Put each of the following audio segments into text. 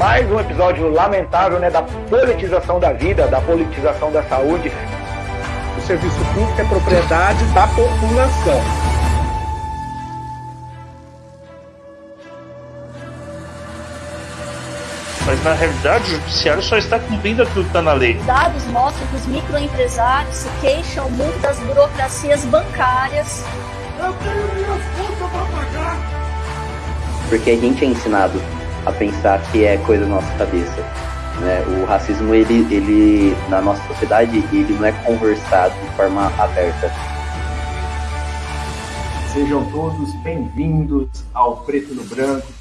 Mais um episódio lamentável né, da politização da vida, da politização da saúde. O serviço público é propriedade da população. Mas na realidade o judiciário só está cumprindo aquilo que está na lei. Dados mostram que os microempresários se queixam muito das burocracias bancárias. Eu tenho minhas contas para pagar. Porque a gente é ensinado a pensar que é coisa da nossa cabeça. Né? O racismo, ele, ele, na nossa sociedade, ele não é conversado de forma aberta. Sejam todos bem-vindos ao Preto no Branco.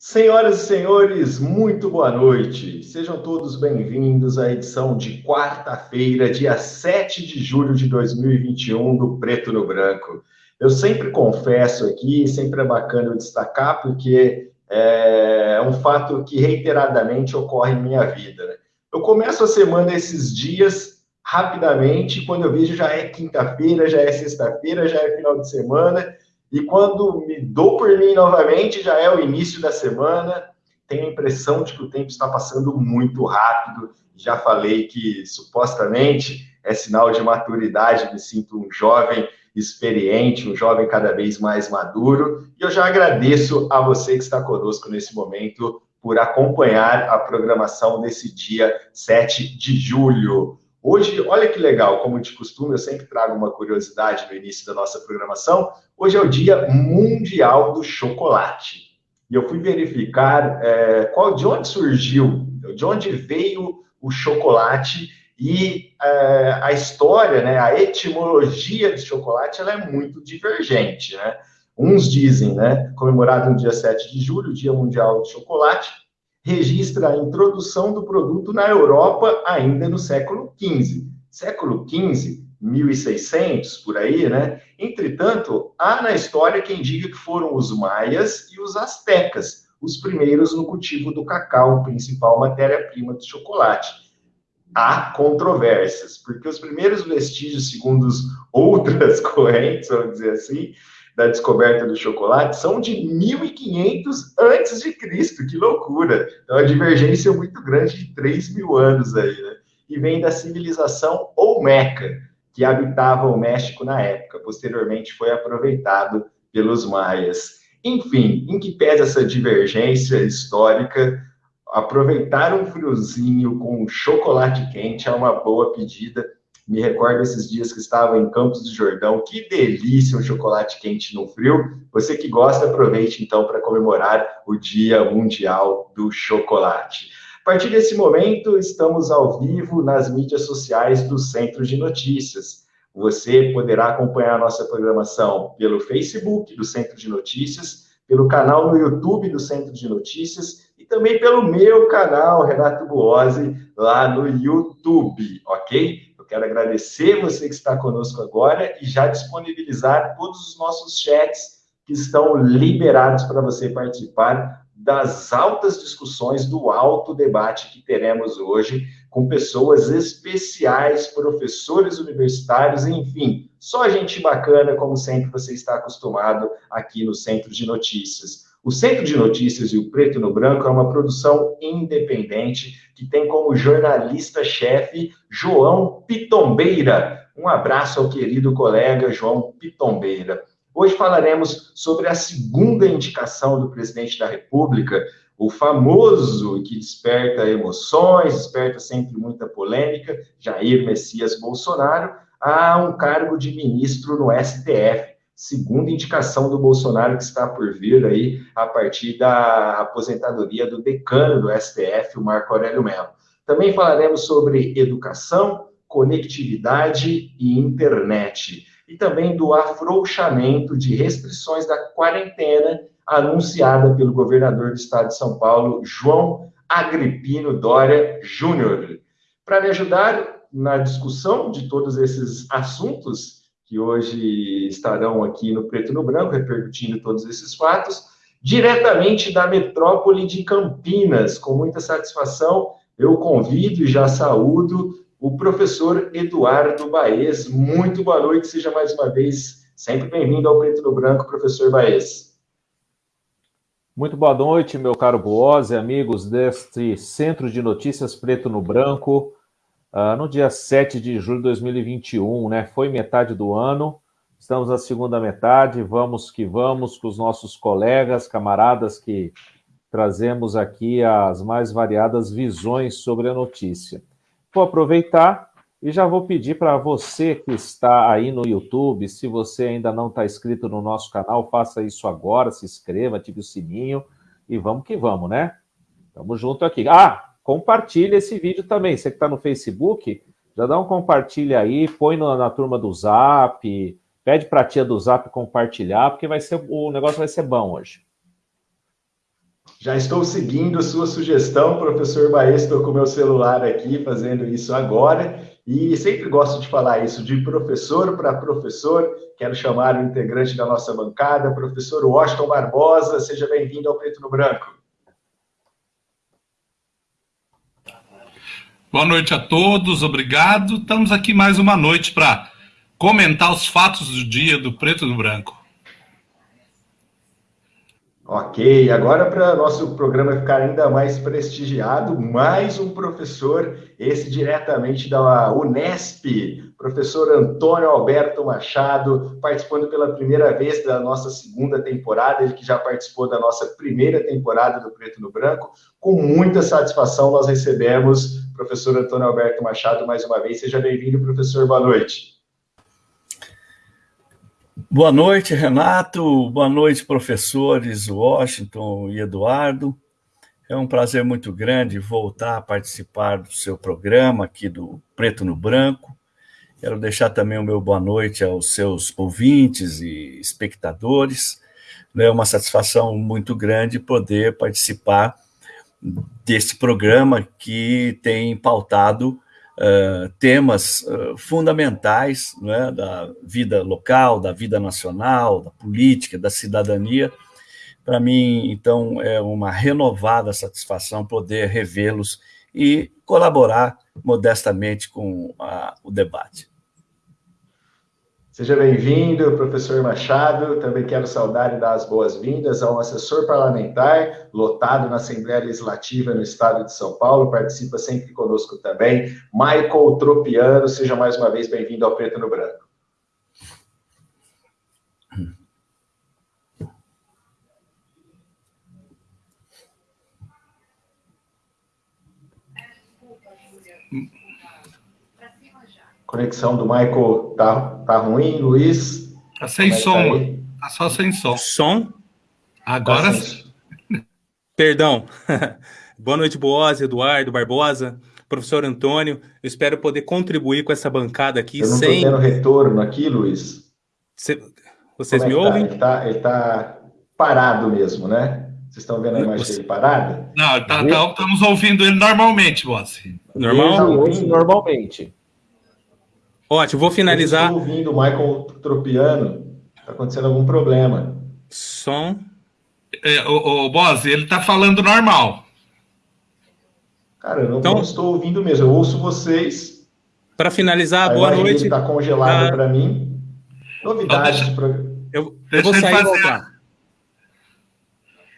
Senhoras e senhores, muito boa noite. Sejam todos bem-vindos à edição de quarta-feira, dia 7 de julho de 2021, do Preto no Branco. Eu sempre confesso aqui, sempre é bacana eu destacar, porque é um fato que reiteradamente ocorre em minha vida. Né? Eu começo a semana esses dias rapidamente, quando eu vejo já é quinta-feira, já é sexta-feira, já é final de semana, e quando me dou por mim novamente, já é o início da semana, tenho a impressão de que o tempo está passando muito rápido. Já falei que supostamente é sinal de maturidade, me sinto um jovem experiente, um jovem cada vez mais maduro. E eu já agradeço a você que está conosco nesse momento por acompanhar a programação desse dia 7 de julho. Hoje, olha que legal, como de costume, eu sempre trago uma curiosidade no início da nossa programação. Hoje é o Dia Mundial do Chocolate. E eu fui verificar é, qual, de onde surgiu, de onde veio o chocolate e é, a história, né, a etimologia de chocolate, ela é muito divergente, né? Uns dizem, né, comemorado no dia 7 de julho, Dia Mundial do Chocolate, registra a introdução do produto na Europa ainda no século XV. Século XV, 1600, por aí, né? Entretanto, há na história quem diga que foram os maias e os astecas, os primeiros no cultivo do cacau, principal matéria-prima do chocolate. Há controvérsias, porque os primeiros vestígios, segundo outras correntes, vamos dizer assim, da descoberta do chocolate são de 1500 antes de Cristo, que loucura! Então, a divergência muito grande de 3 mil anos aí, né? E vem da civilização Olmeca, que habitava o México na época. Posteriormente, foi aproveitado pelos maias. Enfim, em que pese essa divergência histórica, aproveitar um friozinho com chocolate quente é uma boa pedida me recordo esses dias que estava em Campos do Jordão. Que delícia um chocolate quente no frio. Você que gosta, aproveite então para comemorar o Dia Mundial do Chocolate. A partir desse momento, estamos ao vivo nas mídias sociais do Centro de Notícias. Você poderá acompanhar a nossa programação pelo Facebook do Centro de Notícias, pelo canal no YouTube do Centro de Notícias e também pelo meu canal, Renato Buozzi, lá no YouTube, ok? Quero agradecer você que está conosco agora e já disponibilizar todos os nossos chats que estão liberados para você participar das altas discussões, do alto debate que teremos hoje com pessoas especiais, professores universitários, enfim, só gente bacana, como sempre você está acostumado aqui no Centro de Notícias. O Centro de Notícias e o Preto no Branco é uma produção independente que tem como jornalista-chefe João Pitombeira. Um abraço ao querido colega João Pitombeira. Hoje falaremos sobre a segunda indicação do presidente da República, o famoso que desperta emoções, desperta sempre muita polêmica, Jair Messias Bolsonaro, a um cargo de ministro no STF segunda indicação do Bolsonaro que está por vir aí a partir da aposentadoria do decano do STF, o Marco Aurélio Mello. Também falaremos sobre educação, conectividade e internet. E também do afrouxamento de restrições da quarentena anunciada pelo governador do estado de São Paulo, João Agripino Dória Júnior. Para me ajudar na discussão de todos esses assuntos, que hoje estarão aqui no Preto no Branco, repercutindo todos esses fatos, diretamente da metrópole de Campinas. Com muita satisfação, eu convido e já saúdo o professor Eduardo Baez. Muito boa noite, seja mais uma vez Sempre bem-vindo ao Preto no Branco, professor Baez. Muito boa noite, meu caro Boose, amigos deste Centro de Notícias Preto no Branco. Uh, no dia 7 de julho de 2021, né? Foi metade do ano, estamos na segunda metade, vamos que vamos com os nossos colegas, camaradas que trazemos aqui as mais variadas visões sobre a notícia. Vou aproveitar e já vou pedir para você que está aí no YouTube, se você ainda não está inscrito no nosso canal, faça isso agora, se inscreva, ative o sininho e vamos que vamos, né? Tamo junto aqui. Ah, compartilha esse vídeo também. Você que está no Facebook, já dá um compartilha aí, põe na, na turma do Zap, pede para a tia do Zap compartilhar, porque vai ser, o negócio vai ser bom hoje. Já estou seguindo sua sugestão, professor Baez, estou com o meu celular aqui fazendo isso agora. E sempre gosto de falar isso de professor para professor. Quero chamar o integrante da nossa bancada, professor Washington Barbosa. Seja bem-vindo ao Preto no Branco. Boa noite a todos, obrigado. Estamos aqui mais uma noite para comentar os fatos do dia do Preto no Branco. Ok, agora para nosso programa ficar ainda mais prestigiado, mais um professor, esse diretamente da Unesp, professor Antônio Alberto Machado, participando pela primeira vez da nossa segunda temporada, ele que já participou da nossa primeira temporada do Preto no Branco. Com muita satisfação, nós recebemos o professor Antônio Alberto Machado mais uma vez. Seja bem-vindo, professor, boa noite. Boa noite, Renato. Boa noite, professores Washington e Eduardo. É um prazer muito grande voltar a participar do seu programa aqui do Preto no Branco. Quero deixar também o meu boa noite aos seus ouvintes e espectadores. É uma satisfação muito grande poder participar desse programa que tem pautado uh, temas uh, fundamentais né, da vida local, da vida nacional, da política, da cidadania. Para mim, então, é uma renovada satisfação poder revê-los e colaborar modestamente com a, o debate. Seja bem-vindo, professor Machado. Também quero saudar e dar as boas-vindas ao assessor parlamentar, lotado na Assembleia Legislativa no estado de São Paulo, participa sempre conosco também, Michael Tropiano. Seja mais uma vez bem-vindo ao Preto no Branco. Conexão do Michael tá, tá ruim, Luiz? Tá sem é som. Tá, tá, só sem som. Som? Agora sim. Perdão. Boa noite, Boaz, Eduardo, Barbosa, professor Antônio. Eu espero poder contribuir com essa bancada aqui Eu não sem. tendo retorno aqui, Luiz. Cê... Vocês é me tá? ouvem? Ele tá, ele tá parado mesmo, né? Vocês estão vendo a imagem Você... dele parada? Não, tá, tá, estamos ouvindo ele normalmente, Boaz. Normal? Normalmente. Ótimo, vou finalizar. Eu estou ouvindo o Michael Tropiano. Está acontecendo algum problema. Som. É, o, o ele está falando normal. Cara, eu não, então, não, estou ouvindo mesmo. Eu ouço vocês. Para finalizar, boa noite. Está congelado ah. para mim. Novidades. Então, deixa, pra... eu, eu vou sair e voltar.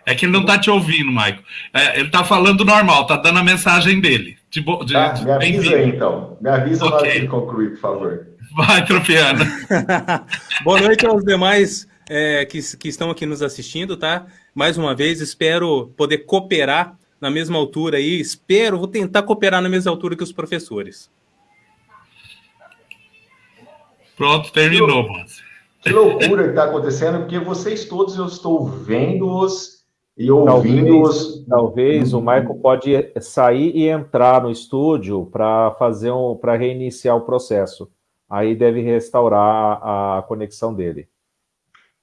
É que ele não está te ouvindo, Maico. É, ele está falando normal, está dando a mensagem dele. De, de, tá, me avisa aí, então. Me avisa okay. na hora ele concluir, por favor. Vai, Tropiano. Boa noite aos demais é, que, que estão aqui nos assistindo, tá? Mais uma vez, espero poder cooperar na mesma altura aí. Espero, vou tentar cooperar na mesma altura que os professores. Pronto, terminou. Que loucura que está acontecendo, porque vocês todos eu estou vendo-os e ouvindo-os. Talvez, talvez o Michael pode sair e entrar no estúdio para fazer um, para reiniciar o processo. Aí deve restaurar a conexão dele.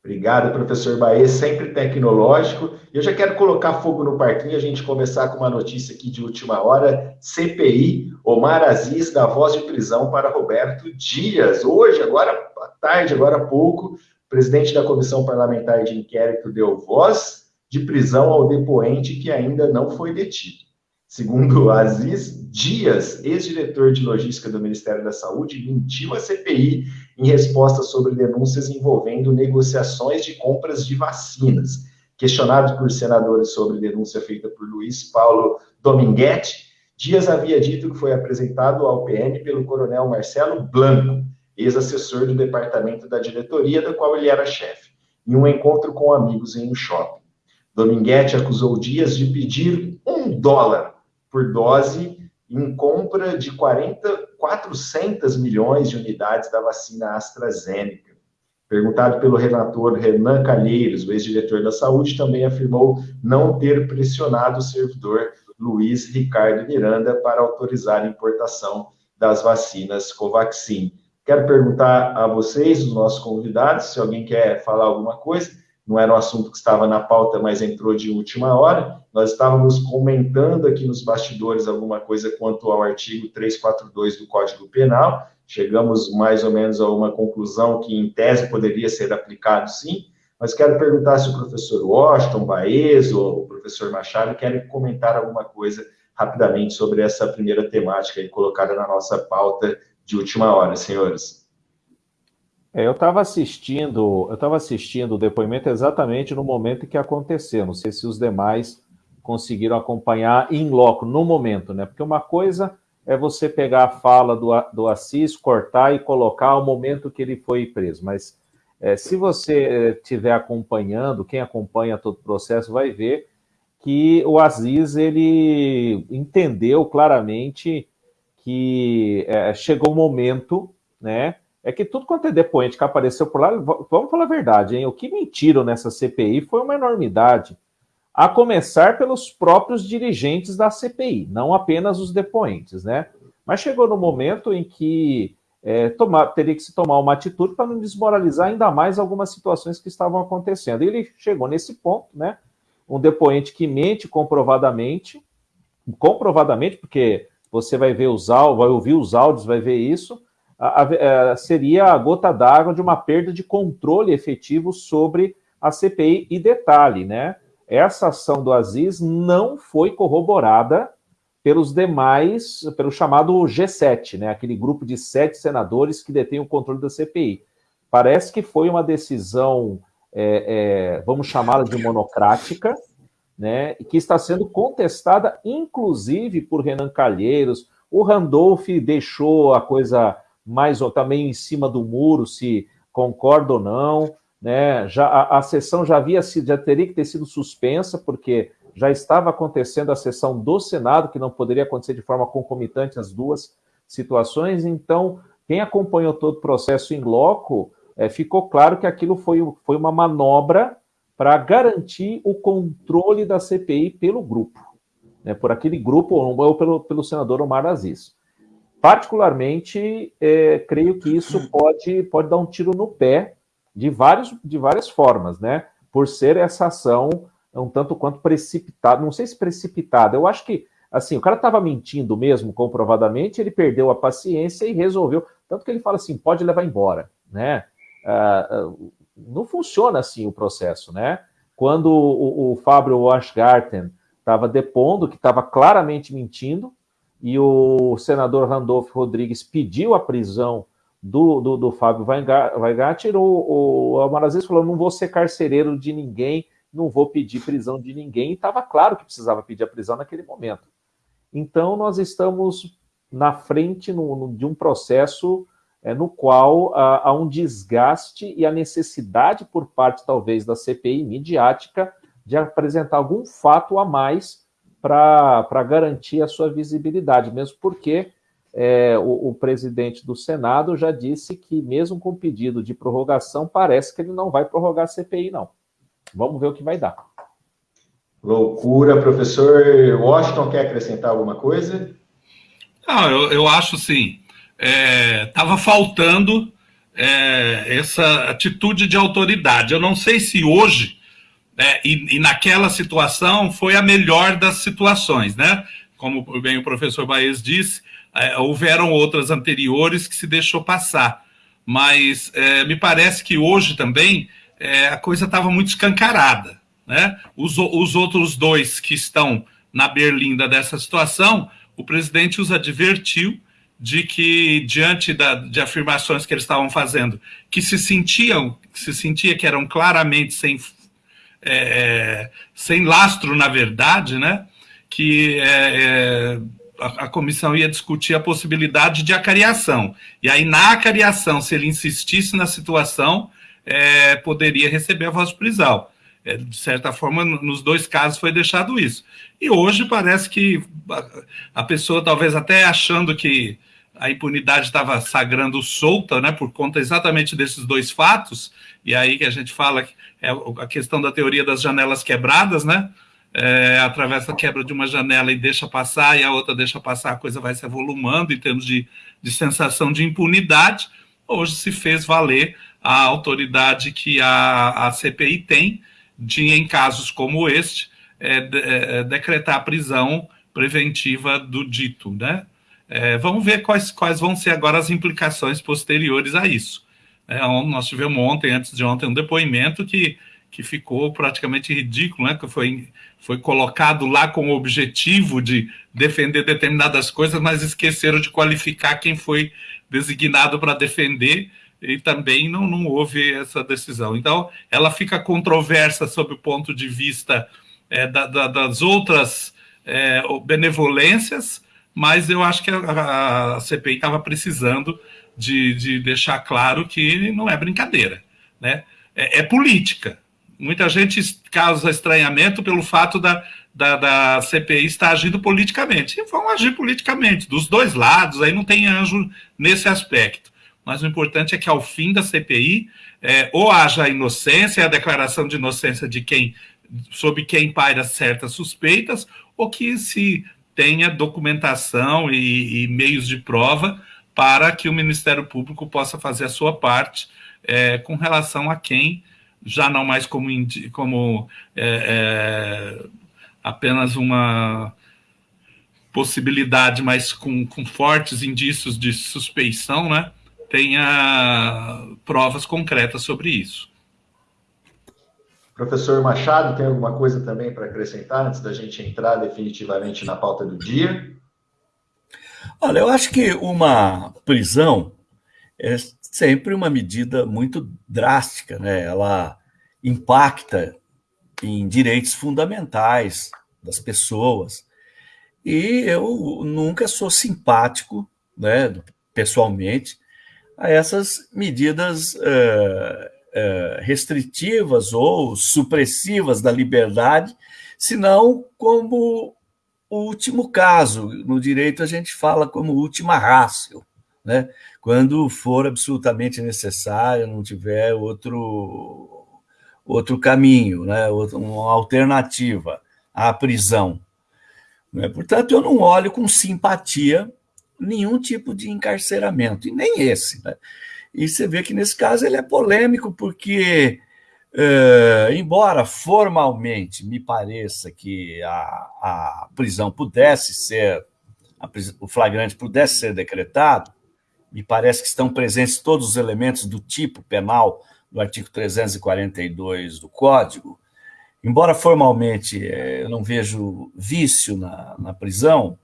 Obrigado, professor Baê, sempre tecnológico. Eu já quero colocar fogo no parquinho, a gente começar com uma notícia aqui de última hora. CPI, Omar Aziz dá voz de prisão para Roberto Dias. Hoje, agora à tarde, agora há pouco, o presidente da Comissão Parlamentar de Inquérito deu voz de prisão ao depoente que ainda não foi detido. Segundo Aziz Dias, ex-diretor de logística do Ministério da Saúde, mentiu à CPI em resposta sobre denúncias envolvendo negociações de compras de vacinas. Questionado por senadores sobre denúncia feita por Luiz Paulo Dominguete, Dias havia dito que foi apresentado ao PM pelo coronel Marcelo Blanco, ex-assessor do departamento da diretoria, da qual ele era chefe, em um encontro com amigos em um shopping. Dominguete acusou Dias de pedir um dólar por dose em compra de 40, 400 milhões de unidades da vacina AstraZeneca. Perguntado pelo relator Renan Calheiros, o ex-diretor da Saúde, também afirmou não ter pressionado o servidor Luiz Ricardo Miranda para autorizar a importação das vacinas Covaxin. Quero perguntar a vocês, os nossos convidados, se alguém quer falar alguma coisa não era um assunto que estava na pauta, mas entrou de última hora. Nós estávamos comentando aqui nos bastidores alguma coisa quanto ao artigo 342 do Código Penal. Chegamos mais ou menos a uma conclusão que, em tese, poderia ser aplicado sim. Mas quero perguntar se o professor Washington, Baez ou o professor Machado querem comentar alguma coisa rapidamente sobre essa primeira temática colocada na nossa pauta de última hora, senhores. É, eu estava assistindo, eu estava assistindo o depoimento exatamente no momento em que aconteceu. Não sei se os demais conseguiram acompanhar em loco, no momento, né? Porque uma coisa é você pegar a fala do, do Assis, cortar e colocar ao momento que ele foi preso. Mas é, se você estiver acompanhando, quem acompanha todo o processo vai ver que o Aziz ele entendeu claramente que é, chegou o momento, né? É que tudo quanto é depoente que apareceu por lá, vamos falar a verdade, hein? O que mentiram nessa CPI foi uma enormidade. A começar pelos próprios dirigentes da CPI, não apenas os depoentes, né? Mas chegou no momento em que é, tomar, teria que se tomar uma atitude para não desmoralizar ainda mais algumas situações que estavam acontecendo. E ele chegou nesse ponto, né? Um depoente que mente comprovadamente, comprovadamente, porque você vai ver os áudios, vai ouvir os áudios, vai ver isso, a, a, é, seria a gota d'água de uma perda de controle efetivo sobre a CPI. E detalhe, né? Essa ação do Aziz não foi corroborada pelos demais, pelo chamado G7, né? Aquele grupo de sete senadores que detém o controle da CPI. Parece que foi uma decisão, é, é, vamos chamá-la de monocrática, né? Que está sendo contestada, inclusive por Renan Calheiros. O Randolph deixou a coisa mais ou também em cima do muro, se concorda ou não. Né? Já, a, a sessão já havia sido, já teria que ter sido suspensa, porque já estava acontecendo a sessão do Senado, que não poderia acontecer de forma concomitante as duas situações. Então, quem acompanhou todo o processo em loco, é, ficou claro que aquilo foi, foi uma manobra para garantir o controle da CPI pelo grupo, né, por aquele grupo ou pelo, pelo senador Omar Aziz. Particularmente, é, creio que isso pode, pode dar um tiro no pé de, vários, de várias formas, né? Por ser essa ação um tanto quanto precipitada, não sei se precipitada, eu acho que, assim, o cara estava mentindo mesmo, comprovadamente, ele perdeu a paciência e resolveu, tanto que ele fala assim, pode levar embora, né? Ah, não funciona assim o processo, né? Quando o, o Fábio Washgarten estava depondo, que estava claramente mentindo, e o senador Randolfo Rodrigues pediu a prisão do, do, do Fábio Weingart, o, o Amarazes falou, não vou ser carcereiro de ninguém, não vou pedir prisão de ninguém, e estava claro que precisava pedir a prisão naquele momento. Então, nós estamos na frente no, no, de um processo é, no qual há, há um desgaste e a necessidade por parte, talvez, da CPI midiática de apresentar algum fato a mais para garantir a sua visibilidade, mesmo porque é, o, o, presidente do Senado já disse que, mesmo com pedido de prorrogação, parece que ele não vai prorrogar a CPI, não. Vamos ver o que vai dar. Loucura, professor Washington, quer acrescentar alguma coisa? Não, eu, eu acho sim. Estava é, faltando é, essa atitude de autoridade. Eu não sei se hoje é, e, e, naquela situação foi a melhor das situações, né? Como bem o professor Baez disse, é, houveram outras anteriores que se deixou passar. Mas é, me parece que hoje também é, a coisa estava muito escancarada. Né? Os, os outros dois que estão na berlinda dessa situação, o presidente os advertiu de que, diante da, de afirmações que eles estavam fazendo, que se sentiam, que se sentia que eram claramente sem, é, sem lastro na verdade, né? que é, é, a, a, comissão ia discutir a possibilidade de acariação. E aí, na acariação, se ele insistisse na situação, é, poderia receber a voz prisão. É, de certa forma, nos dois casos foi deixado isso. E hoje parece que a pessoa, talvez até achando que a impunidade estava sagrando solta, né, por conta exatamente desses dois fatos, e aí que a gente fala que é a questão da teoria das janelas quebradas, né, é, atravessa a quebra de uma janela e deixa passar, e a outra deixa passar, a coisa vai se avolumando em termos de, de sensação de impunidade. Hoje se fez valer a autoridade que a, a CPI tem, de, em casos como este, é, de, é, decretar a prisão preventiva do dito. Né? É, vamos ver quais, quais vão ser agora as implicações posteriores a isso. É, nós tivemos ontem, antes de ontem, um depoimento que, que ficou praticamente ridículo, né? que foi, foi colocado lá com o objetivo de defender determinadas coisas, mas esqueceram de qualificar quem foi designado para defender e também não, não houve essa decisão. Então, ela fica controversa sob o ponto de vista é, da, da, das outras é, benevolências, mas eu acho que a, a CPI estava precisando de, de, deixar claro que não é brincadeira, né? É, é, política. Muita gente causa estranhamento pelo fato da, da, da CPI estar agindo politicamente. E vão agir politicamente, dos dois lados, aí não tem anjo nesse aspecto mas o importante é que ao fim da CPI, é, ou haja a inocência, a declaração de inocência de quem, sob quem paira certas suspeitas, ou que se tenha documentação e, e meios de prova para que o Ministério Público possa fazer a sua parte é, com relação a quem, já não mais como, como é, é, apenas uma possibilidade, mas com, com fortes indícios de suspeição, né? tenha provas concretas sobre isso. Professor Machado, tem alguma coisa também para acrescentar antes da gente entrar definitivamente na pauta do dia? Olha, eu acho que uma prisão é sempre uma medida muito drástica, né? Ela impacta em direitos fundamentais das pessoas. E eu nunca sou simpático, né, pessoalmente, a essas medidas uh, restritivas ou supressivas da liberdade, senão como o último caso. No direito, a gente fala como última rácio, né? quando for absolutamente necessário, não tiver outro, outro caminho, né? uma alternativa à prisão. Né? Portanto, eu não olho com simpatia nenhum tipo de encarceramento, e nem esse. Né? E você vê que nesse caso ele é polêmico, porque, uh, embora formalmente me pareça que a, a prisão pudesse ser, o flagrante pudesse ser decretado, me parece que estão presentes todos os elementos do tipo penal do artigo 342 do Código. Embora formalmente eh, eu não vejo vício na, na prisão,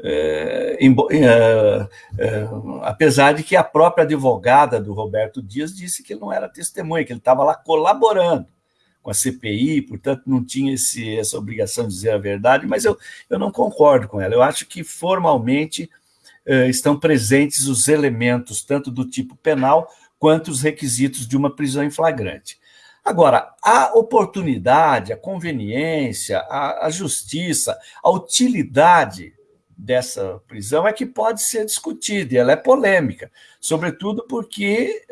é, é, é, apesar de que a própria advogada do Roberto Dias disse que ele não era testemunha, que ele estava lá colaborando com a CPI, portanto não tinha esse, essa obrigação de dizer a verdade, mas eu, eu não concordo com ela. Eu acho que formalmente é, estão presentes os elementos, tanto do tipo penal quanto os requisitos de uma prisão em flagrante. Agora, a oportunidade, a conveniência, a, a justiça, a utilidade dessa prisão é que pode ser discutida, e ela é polêmica, sobretudo porque,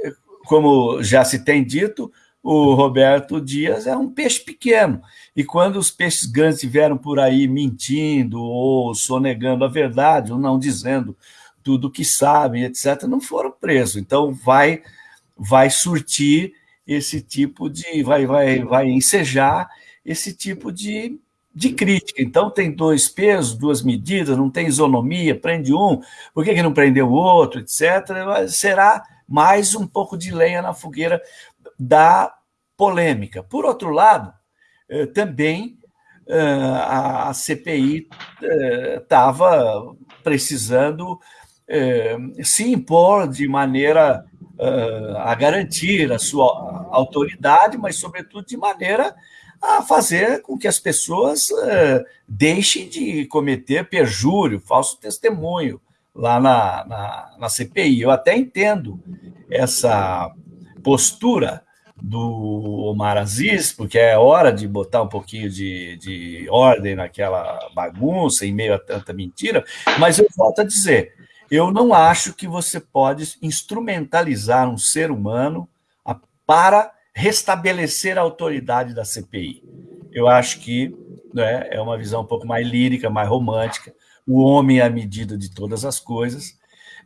como já se tem dito, o Roberto Dias é um peixe pequeno, e quando os peixes grandes estiveram por aí mentindo ou sonegando a verdade, ou não dizendo tudo o que sabem, etc., não foram presos. Então, vai, vai surtir esse tipo de. vai, vai, vai ensejar esse tipo de de crítica. Então, tem dois pesos, duas medidas, não tem isonomia, prende um, por que, que não prendeu o outro, etc. Será mais um pouco de lenha na fogueira da polêmica. Por outro lado, eh, também a CPI estava precisando se impor de maneira a garantir a sua autoridade, mas, sobretudo, de maneira a fazer com que as pessoas deixem de cometer perjúrio, falso testemunho lá na, na, na CPI. Eu até entendo essa postura do Omar Aziz, porque é hora de botar um pouquinho de, de ordem naquela bagunça, em meio a tanta mentira, mas eu volto a dizer, eu não acho que você pode instrumentalizar um ser humano para restabelecer a autoridade da CPI. Eu acho que né, é uma visão um pouco mais lírica, mais romântica, o homem é a medida de todas as coisas,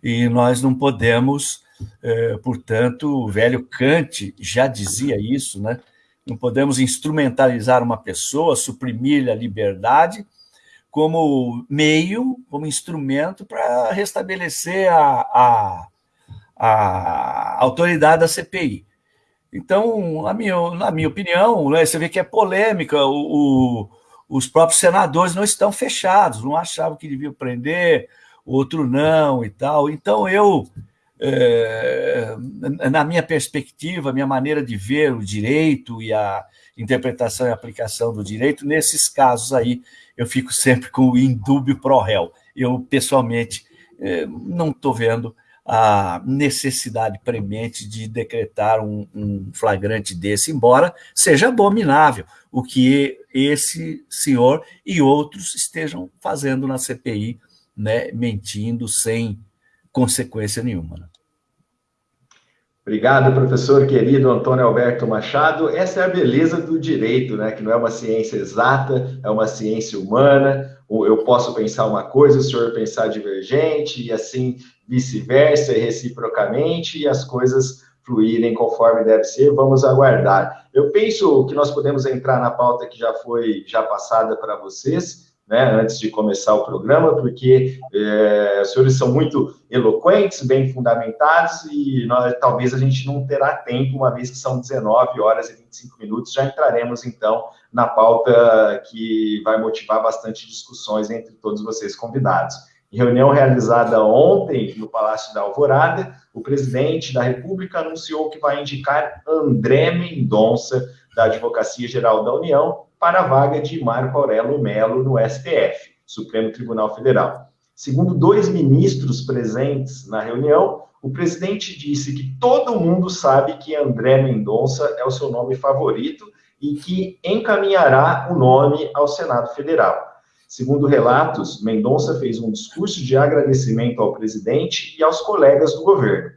e nós não podemos é, portanto, o velho Kant já dizia isso, né? Não podemos instrumentalizar uma pessoa, suprimir-lhe a liberdade como meio, como instrumento para restabelecer a, a, a, autoridade da CPI. Então, na minha, na minha opinião, né, você vê que é polêmica, o, o, os próprios senadores não estão fechados, não achavam que deviam prender, outro não e tal. Então, eu é, na minha perspectiva, minha maneira de ver o direito e a interpretação e aplicação do direito, nesses casos aí, eu fico sempre com o indúbio pro réu. Eu, pessoalmente, é, não estou vendo a necessidade premente de decretar um, um, flagrante desse, embora seja abominável o que esse senhor e outros estejam fazendo na CPI, né, mentindo sem consequência nenhuma. Né? Obrigado, professor querido Antônio Alberto Machado. Essa é a beleza do direito, né? Que não é uma ciência exata, é uma ciência humana. Eu posso pensar uma coisa, o senhor pensar divergente, e assim vice-versa, reciprocamente, e as coisas fluírem conforme deve ser. Vamos aguardar. Eu penso que nós podemos entrar na pauta que já foi já passada para vocês né, antes de começar o programa, porque é, os senhores são muito eloquentes, bem fundamentados, e nós, talvez a gente não terá tempo, uma vez que são 19 horas e 25 minutos, já entraremos, então, na pauta que vai motivar bastante discussões entre todos vocês convidados. Reunião realizada ontem no Palácio da Alvorada, o presidente da República anunciou que vai indicar André Mendonça, da Advocacia Geral da União, para a vaga de Marco Aurélio Melo no STF, Supremo Tribunal Federal. Segundo dois ministros presentes na reunião, o presidente disse que todo mundo sabe que André Mendonça é o seu nome favorito e que encaminhará o nome ao Senado Federal. Segundo relatos, Mendonça fez um discurso de agradecimento ao presidente e aos colegas do governo.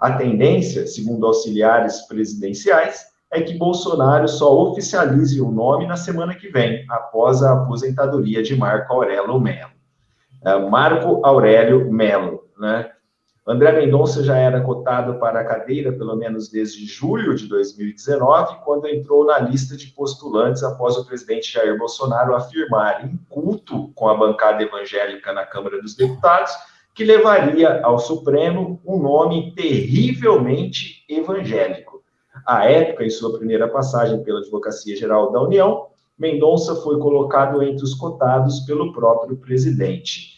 A tendência, segundo auxiliares presidenciais, é que Bolsonaro só oficialize o nome na semana que vem, após a aposentadoria de Marco Aurélio Melo. É, Marco Aurélio Melo, né? André Mendonça já era cotado para a cadeira, pelo menos desde julho de 2019, quando entrou na lista de postulantes após o presidente Jair Bolsonaro afirmar em culto com a bancada evangélica na Câmara dos Deputados que levaria ao Supremo um nome terrivelmente evangélico. À época, em sua primeira passagem pela Advocacia Geral da União, Mendonça foi colocado entre os cotados pelo próprio presidente.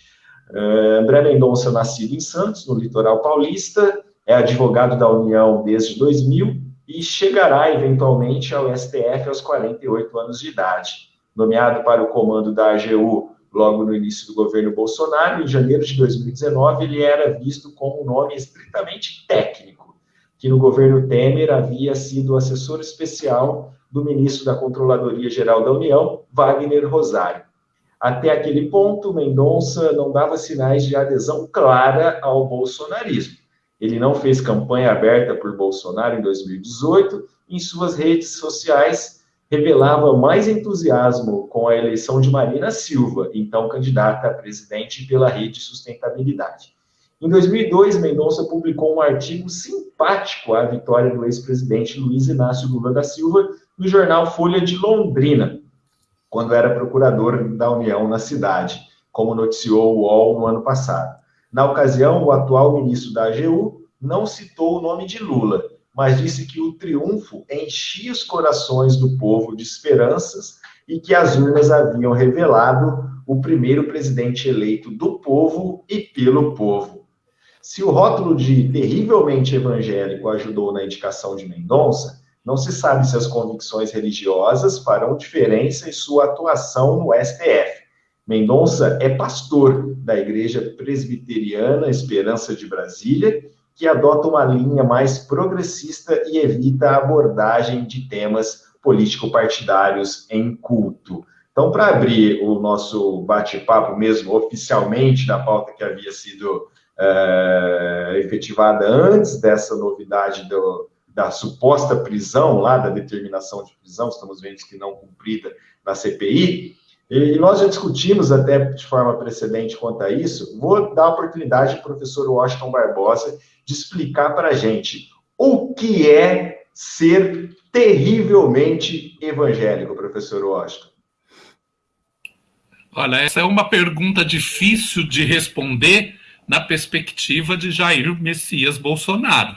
Uh, André Mendonça, nascido em Santos, no litoral paulista, é advogado da União desde 2000 e chegará eventualmente ao STF aos 48 anos de idade. Nomeado para o comando da AGU logo no início do governo Bolsonaro, em janeiro de 2019, ele era visto como um nome estritamente técnico que no governo Temer havia sido assessor especial do ministro da Controladoria Geral da União, Wagner Rosário. Até aquele ponto, Mendonça não dava sinais de adesão clara ao bolsonarismo. Ele não fez campanha aberta por Bolsonaro em 2018, em suas redes sociais revelava mais entusiasmo com a eleição de Marina Silva, então candidata a presidente pela Rede Sustentabilidade. Em 2002, Mendonça publicou um artigo simpático à vitória do ex-presidente Luiz Inácio Lula da Silva no jornal Folha de Londrina, quando era procurador da União na cidade, como noticiou o UOL no ano passado. Na ocasião, o atual ministro da AGU não citou o nome de Lula, mas disse que o triunfo enchia os corações do povo de esperanças e que as urnas haviam revelado o primeiro presidente eleito do povo e pelo povo. Se o rótulo de terrivelmente evangélico ajudou na indicação de Mendonça, não se sabe se as convicções religiosas farão diferença em sua atuação no STF. Mendonça é pastor da Igreja Presbiteriana Esperança de Brasília, que adota uma linha mais progressista e evita a abordagem de temas político-partidários em culto. Então, para abrir o nosso bate-papo mesmo oficialmente da pauta que havia sido é, efetivada antes dessa novidade do, da suposta prisão lá, da determinação de prisão, estamos vendo que não cumprida na CPI, e nós já discutimos até de forma precedente quanto a isso. Vou dar a oportunidade ao professor Washington Barbosa de explicar para a gente o que é ser terrivelmente evangélico, professor Washington. Olha, essa é uma pergunta difícil de responder na perspectiva de Jair Messias Bolsonaro,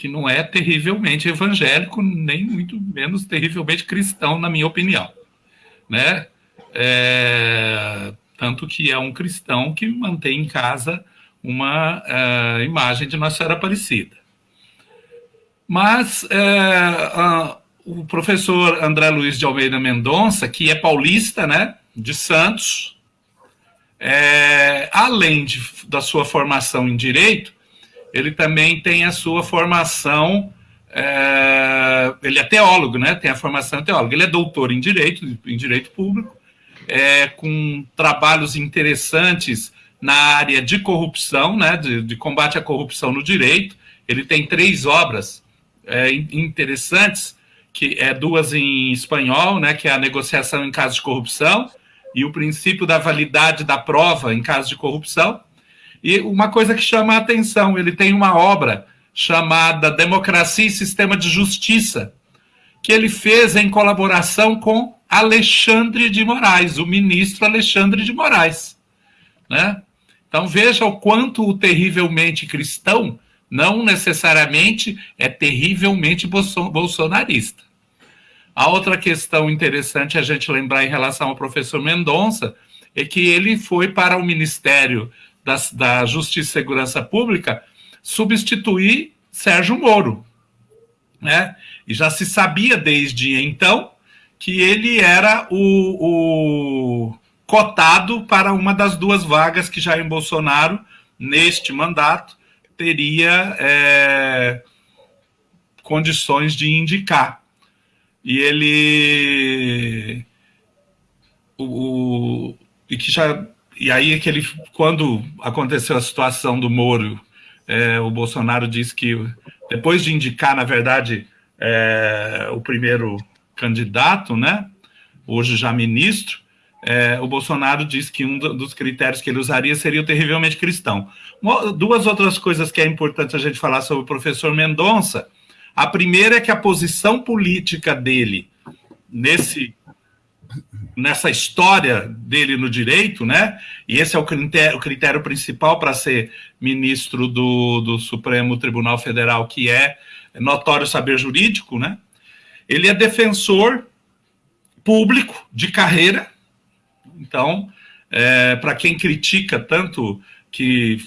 que não é terrivelmente evangélico, nem muito menos terrivelmente cristão, na minha opinião. Né? É, tanto que é um cristão que mantém em casa uma uh, imagem de Nossa Senhora Aparecida. Mas uh, o professor André Luiz de Almeida Mendonça, que é paulista, né, de Santos, é, além de, da sua formação em Direito, ele também tem a sua formação, é, ele é teólogo, né, tem a formação teóloga, ele é doutor em Direito, em Direito Público, é, com trabalhos interessantes na área de corrupção, né, de, de, combate à corrupção no direito. Ele tem três obras é, interessantes, que é duas em espanhol, né, que é a negociação em caso de corrupção e o princípio da validade da prova em caso de corrupção. E uma coisa que chama a atenção, ele tem uma obra chamada Democracia e Sistema de Justiça, que ele fez em colaboração com Alexandre de Moraes, o ministro Alexandre de Moraes. Né? Então veja o quanto o terrivelmente cristão não necessariamente é terrivelmente bolsonarista. A outra questão interessante a gente lembrar em relação ao professor Mendonça é que ele foi para o Ministério da, da Justiça e Segurança Pública substituir Sérgio Moro. Né? E já se sabia desde então que ele era o, o cotado para uma das duas vagas que Jair Bolsonaro, neste mandato, teria é, condições de indicar. E ele. O, e que já. E aí que ele, quando aconteceu a situação do Moro, é, o Bolsonaro disse que depois de indicar, na verdade, é, o primeiro candidato, né? Hoje já ministro, é, o Bolsonaro disse que um dos critérios que ele usaria seria o terrivelmente cristão. duas outras coisas que é importante a gente falar sobre o professor Mendonça. A primeira é que a posição política dele nesse nessa história dele no direito, né? E esse é o critério, o critério principal para ser ministro do, do Supremo Tribunal Federal, que é notório saber jurídico, né? Ele é defensor público de carreira. Então, é, para quem critica tanto que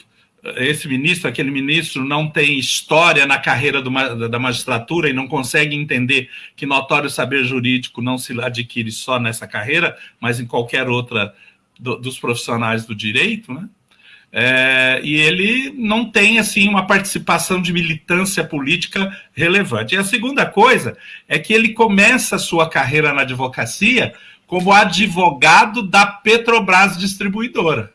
esse ministro, aquele ministro não tem história na carreira do, da magistratura e não consegue entender que notório saber jurídico não se adquire só nessa carreira, mas em qualquer outra do, dos profissionais do direito, né? É, e ele não tem assim uma participação de militância política relevante. E a segunda coisa é que ele começa a sua carreira na advocacia como advogado da Petrobras Distribuidora.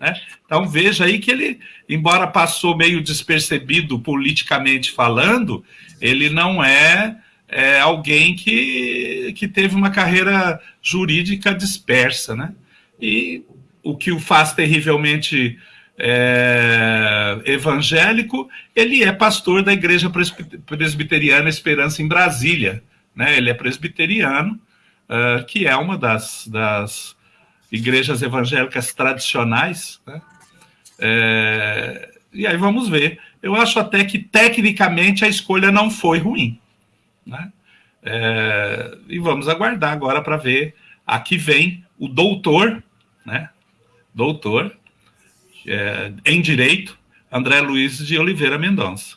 Né? Então veja aí que ele, embora passou meio despercebido politicamente falando, ele não é, é alguém que, que teve uma carreira jurídica dispersa, né? E o que o faz terrivelmente é, evangélico, ele é pastor da Igreja Presbiteriana Esperança em Brasília. Né? Ele é presbiteriano, uh, que é uma das, das igrejas evangélicas tradicionais. Né? É, e aí vamos ver. Eu acho até que tecnicamente a escolha não foi ruim. Né? É, e vamos aguardar agora para ver a que vem o doutor, né? Doutor é, em Direito, André Luiz de Oliveira Mendonça.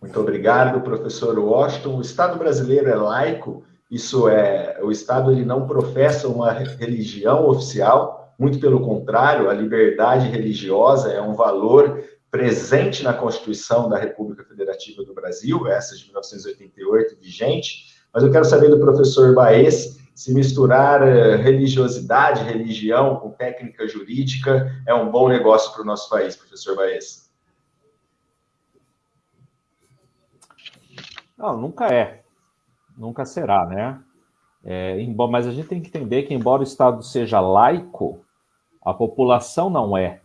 Muito obrigado, professor Washington. O Estado brasileiro é laico, isso é, o Estado ele não professa uma religião oficial, muito pelo contrário, a liberdade religiosa é um valor presente na Constituição da República Federativa do Brasil, essa de 1988, vigente, mas eu quero saber do professor Baez se misturar eh, religiosidade, religião com técnica jurídica é um bom negócio para o nosso país, professor Baez. Não, nunca é. Nunca será, né? É, mas a gente tem que entender que, embora o Estado seja laico, a população não é.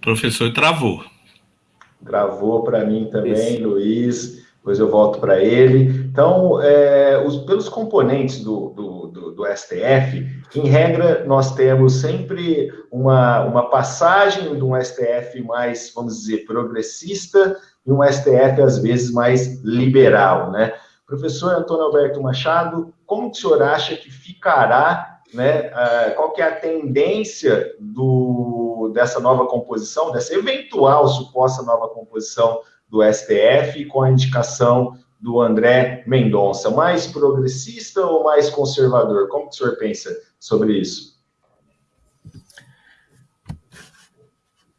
Professor travou. Travou para mim também, Esse. Luiz. Depois eu volto para ele. Então, é, os, pelos componentes do, do, do, do STF, em regra, nós temos sempre uma, uma passagem de um STF mais, vamos dizer, progressista e um STF, às vezes, mais liberal, né? Professor Antônio Alberto Machado, como que o senhor acha que ficará, né, qual que é a tendência do, dessa nova composição, dessa eventual suposta nova composição do STF com a indicação do André Mendonça, mais progressista ou mais conservador? Como que o senhor pensa sobre isso?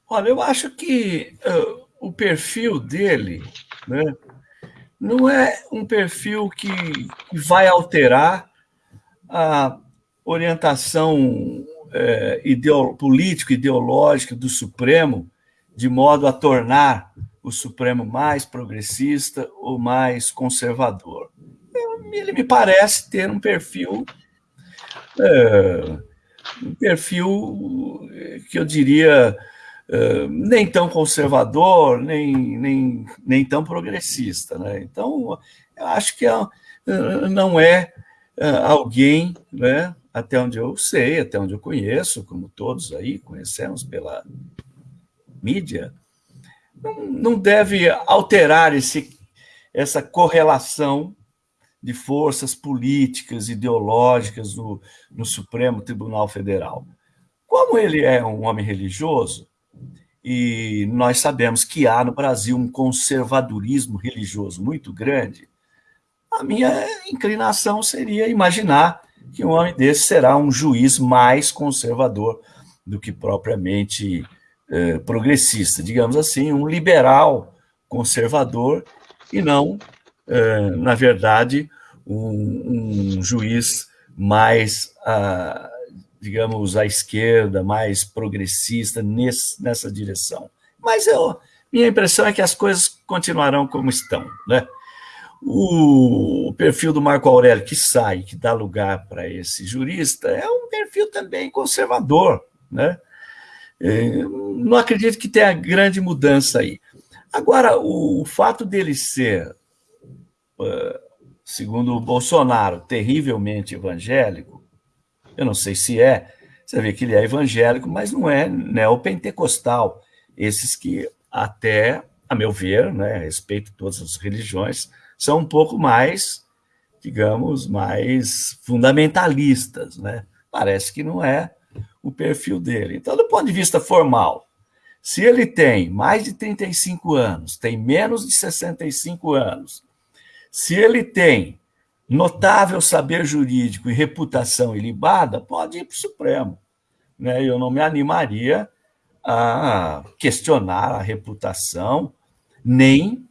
Olha, eu acho que uh, o perfil dele né, não é um perfil que, vai alterar a orientação é, ideo, político-ideológica do Supremo de modo a tornar o Supremo mais progressista ou mais conservador. Ele me parece ter um perfil é, um perfil que eu diria é, nem tão conservador, nem, nem, nem tão progressista. Né? Então, eu acho que é, não é, é alguém, né, até onde eu sei, até onde eu conheço, como todos aí conhecemos pela mídia, não, não deve alterar esse, essa correlação de forças políticas, ideológicas no, no Supremo Tribunal Federal. Como ele é um homem religioso, e nós sabemos que há no Brasil um conservadorismo religioso muito grande, a minha inclinação seria imaginar que um homem desse será um juiz mais conservador do que propriamente eh, progressista, digamos assim, um liberal conservador e não é, na verdade, um, um juiz mais, a, digamos, à esquerda, mais progressista nesse, nessa direção. Mas eu, minha impressão é que as coisas continuarão como estão. Né? O perfil do Marco Aurélio que sai, que dá lugar para esse jurista, é um perfil também conservador. Né? É, não acredito que tenha grande mudança aí. Agora, o, o fato dele ser segundo o Bolsonaro, terrivelmente evangélico, eu não sei se é, você vê que ele é evangélico, mas não é neopentecostal. Esses que até, a meu ver, né, a respeito de todas as religiões, são um pouco mais, digamos, mais fundamentalistas, né? Parece que não é o perfil dele. Então, do ponto de vista formal, se ele tem mais de 35 anos, tem menos de 65 anos, se ele tem notável saber jurídico e reputação ilibada, pode ir para o Supremo. Né? Eu não me animaria a questionar a reputação, nem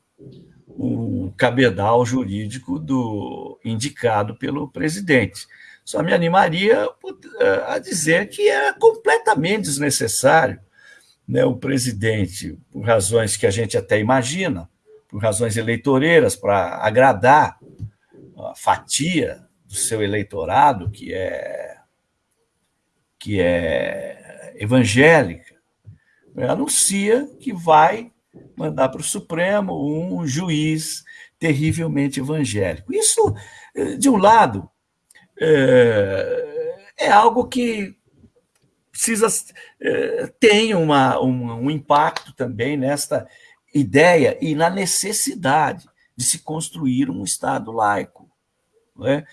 o cabedal jurídico do indicado pelo presidente. Só me animaria a dizer que é completamente desnecessário né, o presidente, por razões que a gente até imagina, por razões eleitoreiras, para agradar a fatia do seu eleitorado, que é, que é evangélica, anuncia que vai mandar para o Supremo um juiz terrivelmente evangélico. Isso, de um lado, é, é algo que precisa eh, tem uma, uma, um impacto também nesta ideia e na necessidade de se construir um Estado laico. É?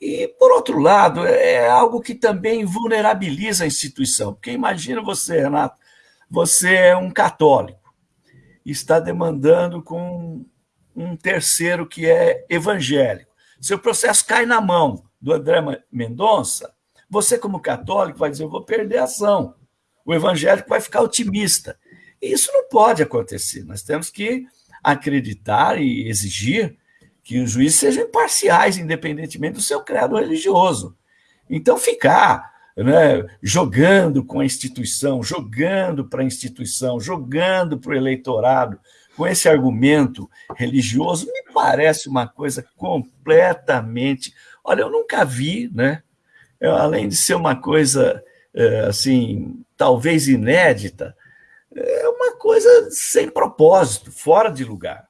E, por outro lado, é algo que também vulnerabiliza a instituição, porque imagina você, Renato, você é um católico, está demandando com um terceiro que é evangélico. Seu processo cai na mão do André Mendonça, você, como católico, vai dizer: eu vou perder a ação. O evangélico vai ficar otimista. E isso não pode acontecer. Nós temos que acreditar e exigir que os juízes sejam imparciais, independentemente do seu credo religioso. Então, ficar né, jogando com a instituição, jogando para a instituição, jogando para o eleitorado, com esse argumento religioso, me parece uma coisa completamente. Olha, eu nunca vi, né? além de ser uma coisa é, assim, talvez inédita, é uma coisa sem propósito, fora de lugar.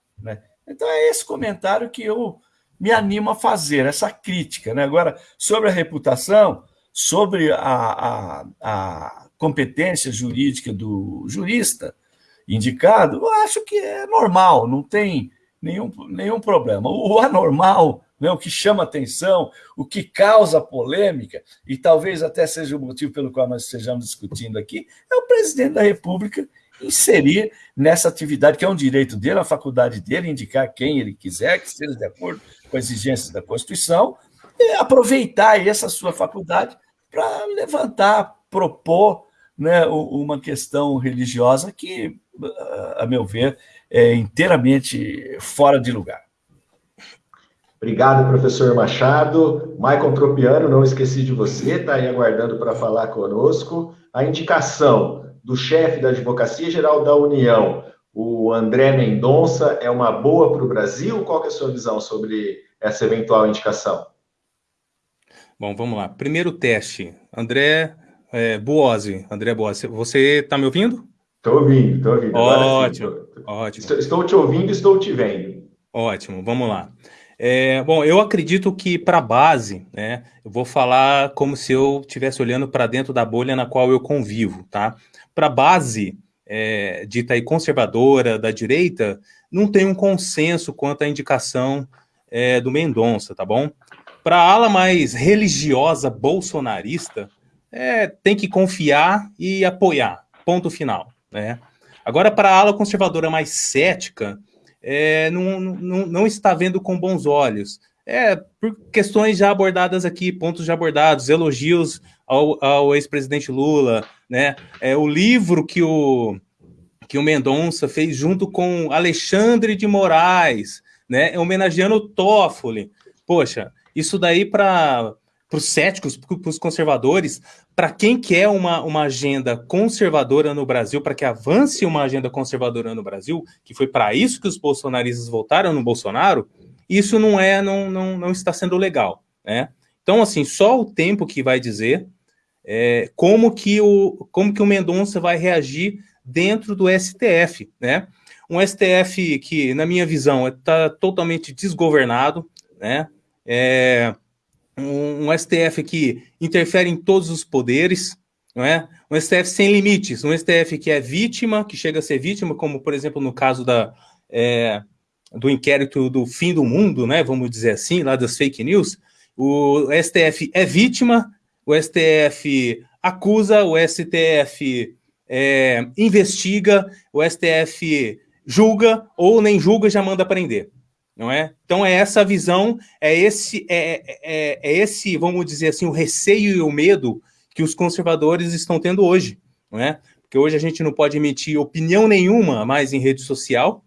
Então é esse comentário que eu me animo a fazer, essa crítica. Né? Agora, sobre a reputação, sobre a, a, a competência jurídica do jurista indicado, eu acho que é normal, não tem nenhum, nenhum problema. O anormal né, o que chama atenção, o que causa polêmica, e talvez até seja o motivo pelo qual nós estejamos discutindo aqui, é o presidente da República inserir nessa atividade, que é um direito dele, a faculdade dele, indicar quem ele quiser, que esteja de acordo com as exigências da Constituição, e aproveitar essa sua faculdade para levantar, propor né, uma questão religiosa que, a meu ver, é inteiramente fora de lugar. Obrigado, professor Machado. Maicon Tropiano, não esqueci de você, está aí aguardando para falar conosco. A indicação do chefe da Advocacia Geral da União, o André Mendonça, é uma boa para o Brasil? Qual é a sua visão sobre essa eventual indicação? Bom, vamos lá. Primeiro teste. André é, Buozzi. André Buozzi, você está me ouvindo? Estou ouvindo, estou ouvindo. Ótimo, ótimo. Estou, estou te ouvindo, estou te vendo. Ótimo, vamos lá. É, bom, eu acredito que para a base, né, eu vou falar como se eu estivesse olhando para dentro da bolha na qual eu convivo, tá? Para a base, é, dita aí conservadora, da direita, não tem um consenso quanto à indicação é, do Mendonça, tá bom? Para a ala mais religiosa bolsonarista, é, tem que confiar e apoiar, ponto final, né? Agora, para a ala conservadora mais cética, é, não, não, não está vendo com bons olhos. É, por questões já abordadas aqui, pontos já abordados, elogios ao, ao ex-presidente Lula, né? É, o livro que o, que o Mendonça fez junto com Alexandre de Moraes, né? Homenageando o Toffoli. Poxa, isso daí para os céticos, para os conservadores, para quem quer uma, uma agenda conservadora no Brasil, para que avance uma agenda conservadora no Brasil, que foi para isso que os bolsonaristas votaram no Bolsonaro, isso não é, não, não, não está sendo legal, né? Então, assim, só o tempo que vai dizer é, como que o como que o Mendonça vai reagir dentro do STF, né? Um STF que, na minha visão, está totalmente desgovernado, né? É, um, um STF que interfere em todos os poderes, não é? Um STF sem limites, um STF que é vítima, que chega a ser vítima, como por exemplo no caso da, é, do inquérito do fim do mundo, né? Vamos dizer assim, lá das fake news. O STF é vítima, o STF acusa, o STF é, investiga, o STF julga ou nem julga já manda prender não é? Então é essa visão, é esse, é, é, é, esse, vamos dizer assim, o receio e o medo que os conservadores estão tendo hoje, não é? Porque hoje a gente não pode emitir opinião nenhuma mais em rede social,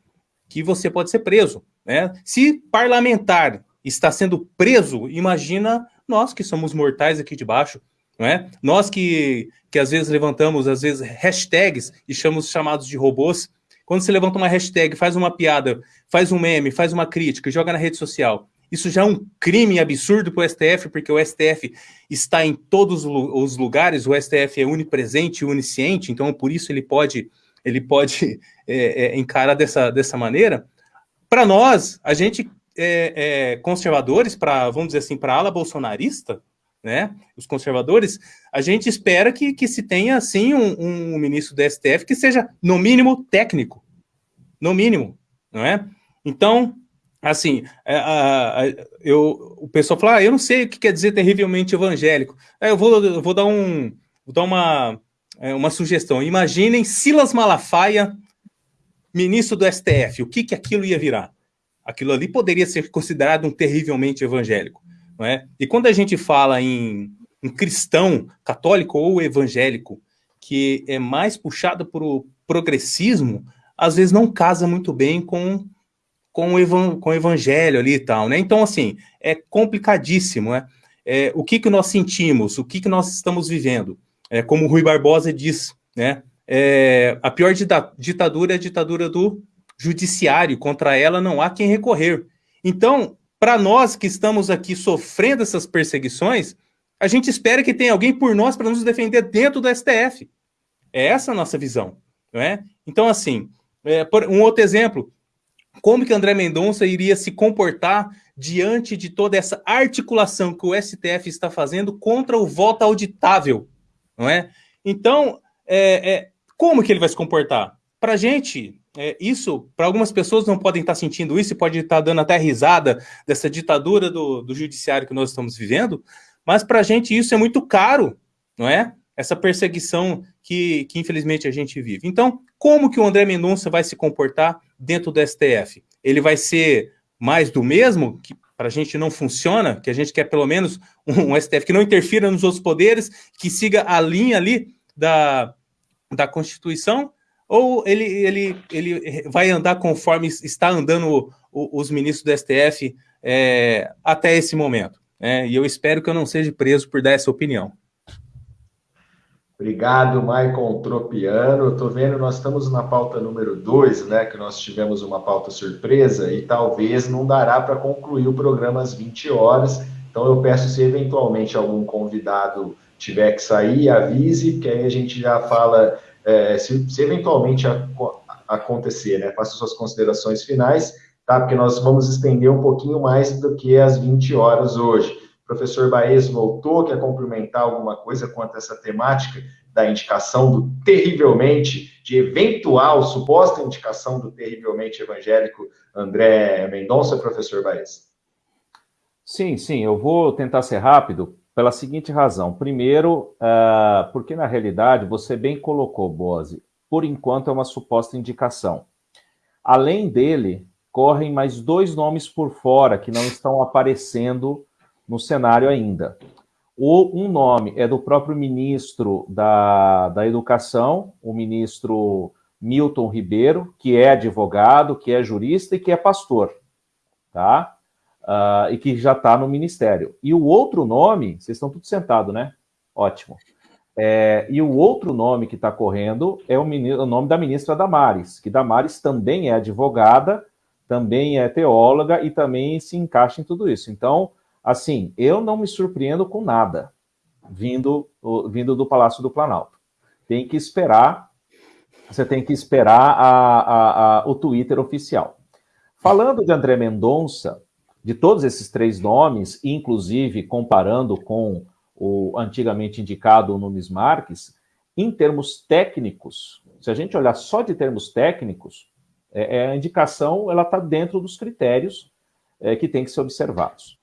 que você pode ser preso, né? Se parlamentar está sendo preso, imagina nós que somos mortais aqui de baixo, não é? Nós que, que às vezes levantamos, às vezes, hashtags e chamamos chamados de robôs, quando você levanta uma hashtag, faz uma piada, faz um meme, faz uma crítica, joga na rede social, isso já é um crime absurdo para o STF, porque o STF está em todos os lugares, o STF é onipresente e onisciente, então por isso ele pode, ele pode é, é, encarar dessa, dessa maneira. Para nós, a gente, é, é conservadores, para vamos dizer assim, para ala bolsonarista, né, os conservadores, a gente espera que, que se tenha, sim, um, um ministro do STF que seja, no mínimo, técnico. No mínimo, não é? Então, assim, é, a, a, eu, o pessoal fala, ah, eu não sei o que quer dizer terrivelmente evangélico. É, eu vou, eu vou dar, um, vou dar uma, é, uma sugestão. Imaginem Silas Malafaia, ministro do STF, o que, que aquilo ia virar? Aquilo ali poderia ser considerado um terrivelmente evangélico. Não é? E quando a gente fala em, em cristão, católico ou evangélico, que é mais puxado para o progressismo, às vezes não casa muito bem com, com, o, evan, com o evangelho ali e tal, né? Então, assim, é complicadíssimo, né? É, o que, que nós sentimos, o que, que nós estamos vivendo? É, como o Rui Barbosa diz, né? É, a pior ditadura é a ditadura do judiciário, contra ela não há quem recorrer. Então, para nós que estamos aqui sofrendo essas perseguições, a gente espera que tenha alguém por nós para nos defender dentro do STF. É essa a nossa visão, não é? Então, assim, é, um outro exemplo, como que André Mendonça iria se comportar diante de toda essa articulação que o STF está fazendo contra o voto auditável, não é? Então, é, é como que ele vai se comportar? Para a gente, é, isso, para algumas pessoas não podem estar sentindo isso pode estar dando até risada dessa ditadura do, do judiciário que nós estamos vivendo, mas para a gente isso é muito caro, não é? Essa perseguição que, que infelizmente a gente vive. Então, como que o André Mendonça vai se comportar dentro do STF? Ele vai ser mais do mesmo, que para a gente não funciona, que a gente quer pelo menos um, um STF que não interfira nos outros poderes, que siga a linha ali da, da Constituição, ou ele, ele, ele vai andar conforme está andando os ministros do STF é, até esse momento. É, e eu espero que eu não seja preso por dar essa opinião. Obrigado, Maicon Tropiano. Estou vendo, nós estamos na pauta número 2, né? Que nós tivemos uma pauta surpresa e talvez não dará para concluir o programa às 20 horas. Então eu peço se eventualmente algum convidado tiver que sair, avise, que aí a gente já fala é, se, se, eventualmente a, a acontecer, né? Faça suas considerações finais, tá? Porque nós vamos estender um pouquinho mais do que as 20 horas hoje. O professor Baez voltou, quer complementar alguma coisa quanto a essa temática da indicação do terrivelmente, de eventual, suposta indicação do terrivelmente evangélico André Mendonça, professor Baez? Sim, sim, eu vou tentar ser rápido, pela seguinte razão. Primeiro, uh, porque na realidade, você bem colocou, Bose, por enquanto é uma suposta indicação. Além dele, correm mais dois nomes por fora que não estão aparecendo no cenário ainda. O, um nome é do próprio ministro da, da Educação, o ministro Milton Ribeiro, que é advogado, que é jurista e que é pastor, tá? Uh, e que já está no Ministério. E o outro nome, vocês estão tudo sentados, né? Ótimo. É, e o outro nome que está correndo é o, o, nome da ministra Damares, que Damares também é advogada, também é teóloga e também se encaixa em tudo isso. Então, assim, eu não me surpreendo com nada vindo, vindo do Palácio do Planalto. Tem que esperar, você tem que esperar a, a, a, o Twitter oficial. Falando de André Mendonça, de todos esses três nomes, inclusive comparando com o antigamente indicado Nunes Marques, em termos técnicos, se a gente olhar só de termos técnicos, é, é a indicação ela está dentro dos critérios é, que tem que ser observados.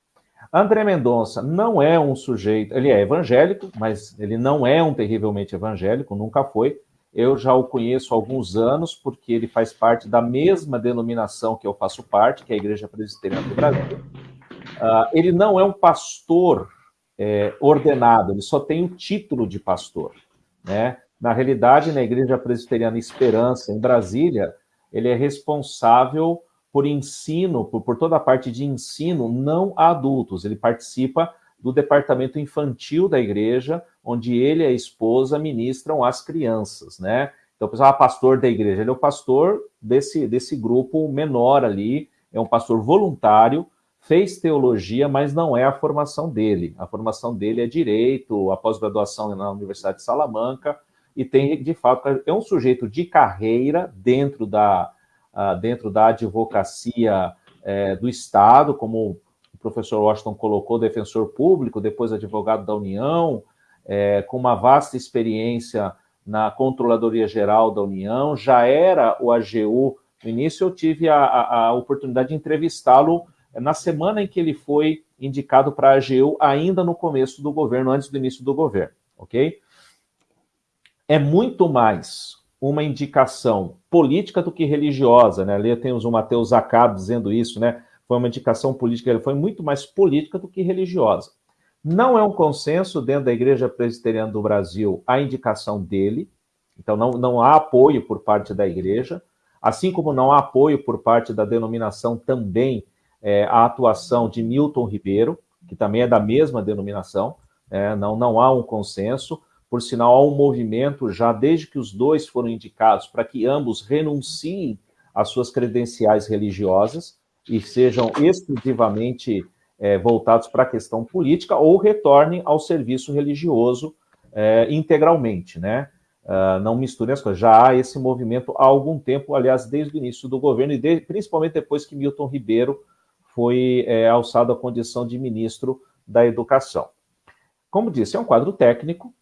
André Mendonça não é um sujeito, ele é evangélico, mas ele não é um terrivelmente evangélico, nunca foi. Eu já o conheço há alguns anos, porque ele faz parte da mesma denominação que eu faço parte, que é a Igreja Presbiteriana do Brasil. Uh, ele não é um pastor é, ordenado, ele só tem o título de pastor. Né? Na realidade, na Igreja Presbiteriana Esperança, em Brasília, ele é responsável por ensino, por, por toda a parte de ensino não a adultos. Ele participa do departamento infantil da igreja, onde ele e a esposa ministram as crianças, né? Então, o pessoal, ah, pastor da igreja, ele é o pastor desse, desse grupo menor ali, é um pastor voluntário, fez teologia, mas não é a formação dele. A formação dele é direito, a pós-graduação na Universidade de Salamanca, e tem, de fato, é um sujeito de carreira dentro da, uh, dentro da advocacia uh, do Estado, como professor Washington colocou, defensor público, depois advogado da União, é, com uma vasta experiência na Controladoria Geral da União, já era o AGU. No início, eu tive a, a, a oportunidade de entrevistá-lo na semana em que ele foi indicado para a AGU, ainda no começo do governo, antes do início do governo, ok? É muito mais uma indicação política do que religiosa, né? Ali temos o Mateus Zacab dizendo isso, né? Foi uma indicação política, ele foi muito mais política do que religiosa. Não é um consenso dentro da Igreja Presbiteriana do Brasil a indicação dele, então não, não há apoio por parte da Igreja, assim como não há apoio por parte da denominação também é, a atuação de Milton Ribeiro, que também é da mesma denominação, é, não, não há um consenso. Por sinal, há um movimento já desde que os dois foram indicados para que ambos renunciem às suas credenciais religiosas e sejam exclusivamente é, voltados para a questão política ou retornem ao serviço religioso é, integralmente, né? Uh, não misturem as coisas. Já há esse movimento há algum tempo, aliás, desde o início do governo e de, principalmente depois que Milton Ribeiro foi é, alçado à condição de ministro da Educação. Como disse, é um quadro técnico,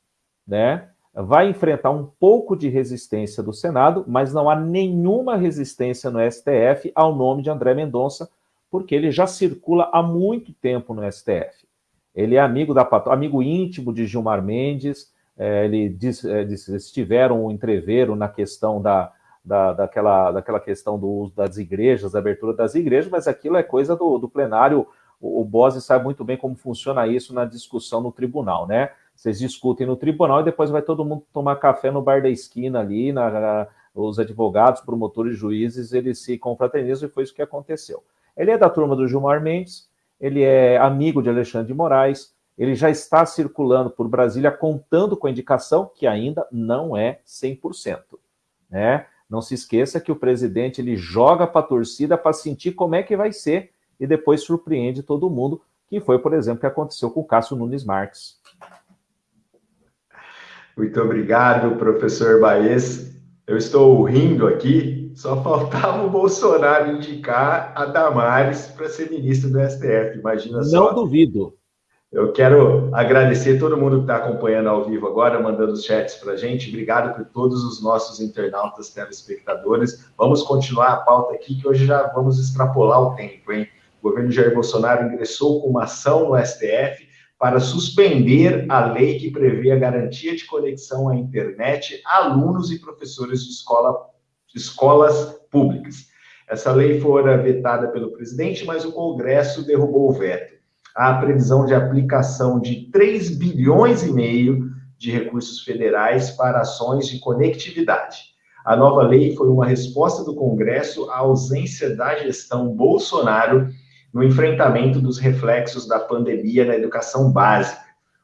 né? vai enfrentar um pouco de resistência do Senado, mas não há nenhuma resistência no STF ao nome de André Mendonça, porque ele já circula há muito tempo no STF. Ele é amigo da amigo íntimo de Gilmar Mendes, é, ele é, eles tiveram um entreveiro na questão da, da, daquela, daquela questão do uso das igrejas, da abertura das igrejas, mas aquilo é coisa do, do plenário, o, o Bose sabe muito bem como funciona isso na discussão no tribunal, né? Vocês discutem no tribunal e depois vai todo mundo tomar café no bar da esquina ali, na, na, os advogados, promotores, juízes, eles se confraternizam e foi isso que aconteceu. Ele é da turma do Gilmar Mendes, ele é amigo de Alexandre de Moraes, ele já está circulando por Brasília contando com a indicação, que ainda não é 100%. Né? Não se esqueça que o presidente ele joga para a torcida para sentir como é que vai ser e depois surpreende todo mundo, que foi, por exemplo, o que aconteceu com o Cássio Nunes Marques. Muito obrigado, professor Baez. Eu estou rindo aqui, só faltava o Bolsonaro indicar a Damares para ser ministro do STF. Imagina só. Não duvido. Eu quero agradecer todo mundo que está acompanhando ao vivo agora, mandando os chats para a gente. Obrigado por todos os nossos internautas, telespectadores. Vamos continuar a pauta aqui, que hoje já vamos extrapolar o tempo, hein? O governo Jair Bolsonaro ingressou com uma ação no STF para suspender a lei que prevê a garantia de conexão à internet a alunos e professores de, escola, de escolas públicas. Essa lei fora vetada pelo presidente, mas o Congresso derrubou o veto. Há previsão de aplicação de 3 bilhões e meio de recursos federais para ações de conectividade. A nova lei foi uma resposta do Congresso à ausência da gestão Bolsonaro no enfrentamento dos reflexos da pandemia na educação básica.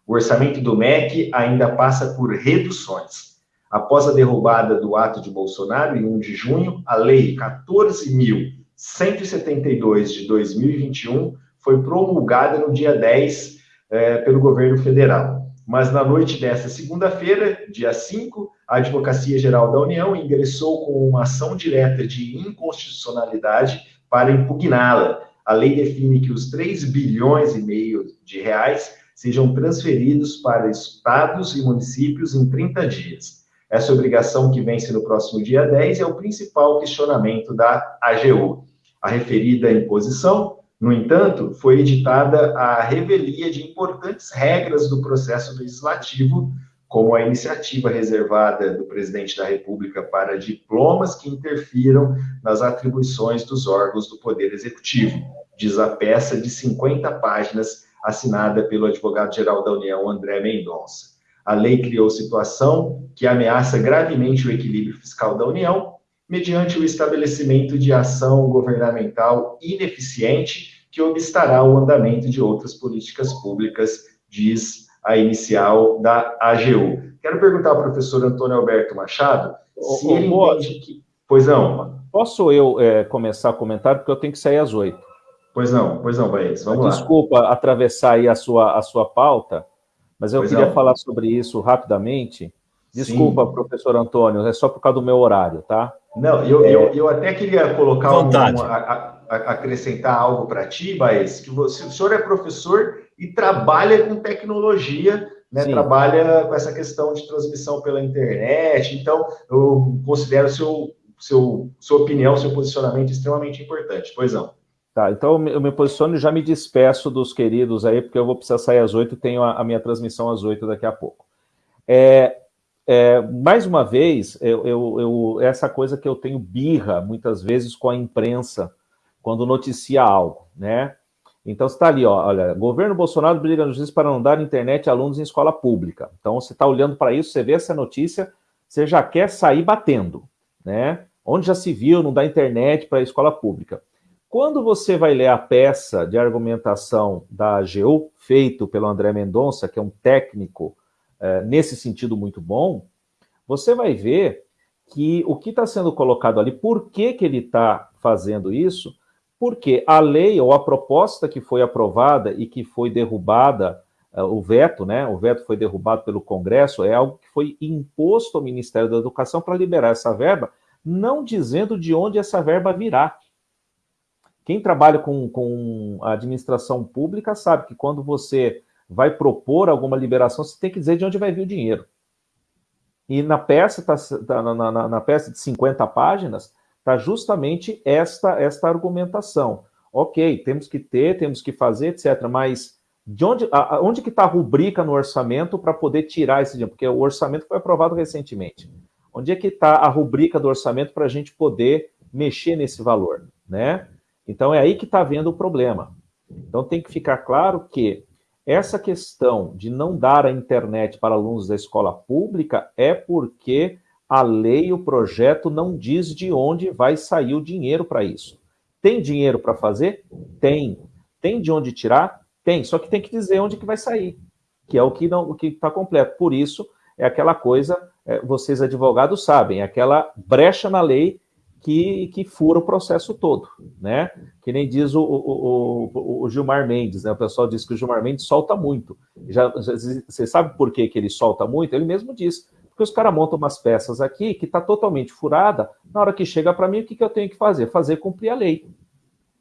O orçamento do MEC ainda passa por reduções. Após a derrubada do ato de Bolsonaro, em 1 de junho, a Lei 14.172 de 2021 foi promulgada no dia 10 eh, pelo governo federal. Mas na noite desta segunda-feira, dia 5, a Advocacia Geral da União ingressou com uma ação direta de inconstitucionalidade para impugná-la, a lei define que os 3 bilhões e meio de reais sejam transferidos para estados e municípios em 30 dias. Essa obrigação que vence no próximo dia 10 é o principal questionamento da AGU. A referida imposição, no entanto, foi editada à revelia de importantes regras do processo legislativo, como a iniciativa reservada do presidente da República para diplomas que interfiram nas atribuições dos órgãos do Poder Executivo diz a peça de 50 páginas assinada pelo advogado-geral da União, André Mendonça. A lei criou situação que ameaça gravemente o equilíbrio fiscal da União, mediante o estabelecimento de ação governamental ineficiente que obstará o andamento de outras políticas públicas, diz a inicial da AGU. Quero perguntar ao professor Antônio Alberto Machado se ele entende que... Pois não. Posso eu é, começar a comentar, porque eu tenho que sair às oito. Pois não, pois não, Baez, vamos lá. Desculpa atravessar aí a sua, a sua pauta, mas eu pois queria não. falar sobre isso rapidamente, Desculpa, Sim. professor Antônio, é só por causa do meu horário, tá? Não, eu, é... eu, eu até queria colocar um, um, a, a, acrescentar algo para ti, Baez, que você, o senhor é professor e trabalha com tecnologia, né? Trabalha com essa questão de transmissão pela internet, então eu considero seu, seu, sua opinião, seu posicionamento extremamente importante. Pois não. Tá, então eu me posiciono e já me despeço dos queridos aí, porque eu vou precisar sair às oito, tenho a, a minha transmissão às oito daqui a pouco. É, é, mais uma vez, eu, eu, eu, essa coisa que eu tenho birra, muitas vezes, com a imprensa, quando noticia algo, né? Então, está ali, ó, olha, governo Bolsonaro briga no justiça para não dar internet a alunos em escola pública. Então, você está olhando para isso, você vê essa notícia, você já quer sair batendo, né? Onde já se viu não dar internet para a escola pública. Quando você vai ler a peça de argumentação da AGU, feito pelo André Mendonça, que é um técnico é, nesse sentido muito bom, você vai ver que o que está sendo colocado ali, por que, que ele está fazendo isso, porque a lei ou a proposta que foi aprovada e que foi derrubada, uh, o veto, né? O veto foi derrubado pelo Congresso, é algo que foi imposto ao Ministério da Educação para liberar essa verba, não dizendo de onde essa verba virá. Quem trabalha com, com a administração pública sabe que quando você vai propor alguma liberação, você tem que dizer de onde vai vir o dinheiro. E na peça, tá, tá na, na, na peça de 50 páginas, está justamente esta, esta argumentação. Ok, temos que ter, temos que fazer, etc. Mas de onde, a, onde que está a rubrica no orçamento para poder tirar esse dinheiro? Porque o orçamento foi aprovado recentemente. Onde é que está a rubrica do orçamento para a gente poder mexer nesse valor? Né? Então é aí que está havendo o problema. Então tem que ficar claro que essa questão de não dar a internet para alunos da escola pública é porque a lei, o projeto não diz de onde vai sair o dinheiro para isso. Tem dinheiro para fazer? Tem. Tem de onde tirar? Tem. Só que tem que dizer onde que vai sair, que é o que não, o que está completo. Por isso é aquela coisa, é, vocês advogados sabem, é aquela brecha na lei que, que fura o processo todo, né? Que nem diz o, o, o, o Gilmar Mendes, né? O pessoal diz que o Gilmar Mendes solta muito. Já, você sabe por que, que ele solta muito? Ele mesmo diz porque os caras montam umas peças aqui que está totalmente furada. Na hora que chega para mim, o que, que eu tenho que fazer? Fazer cumprir a lei.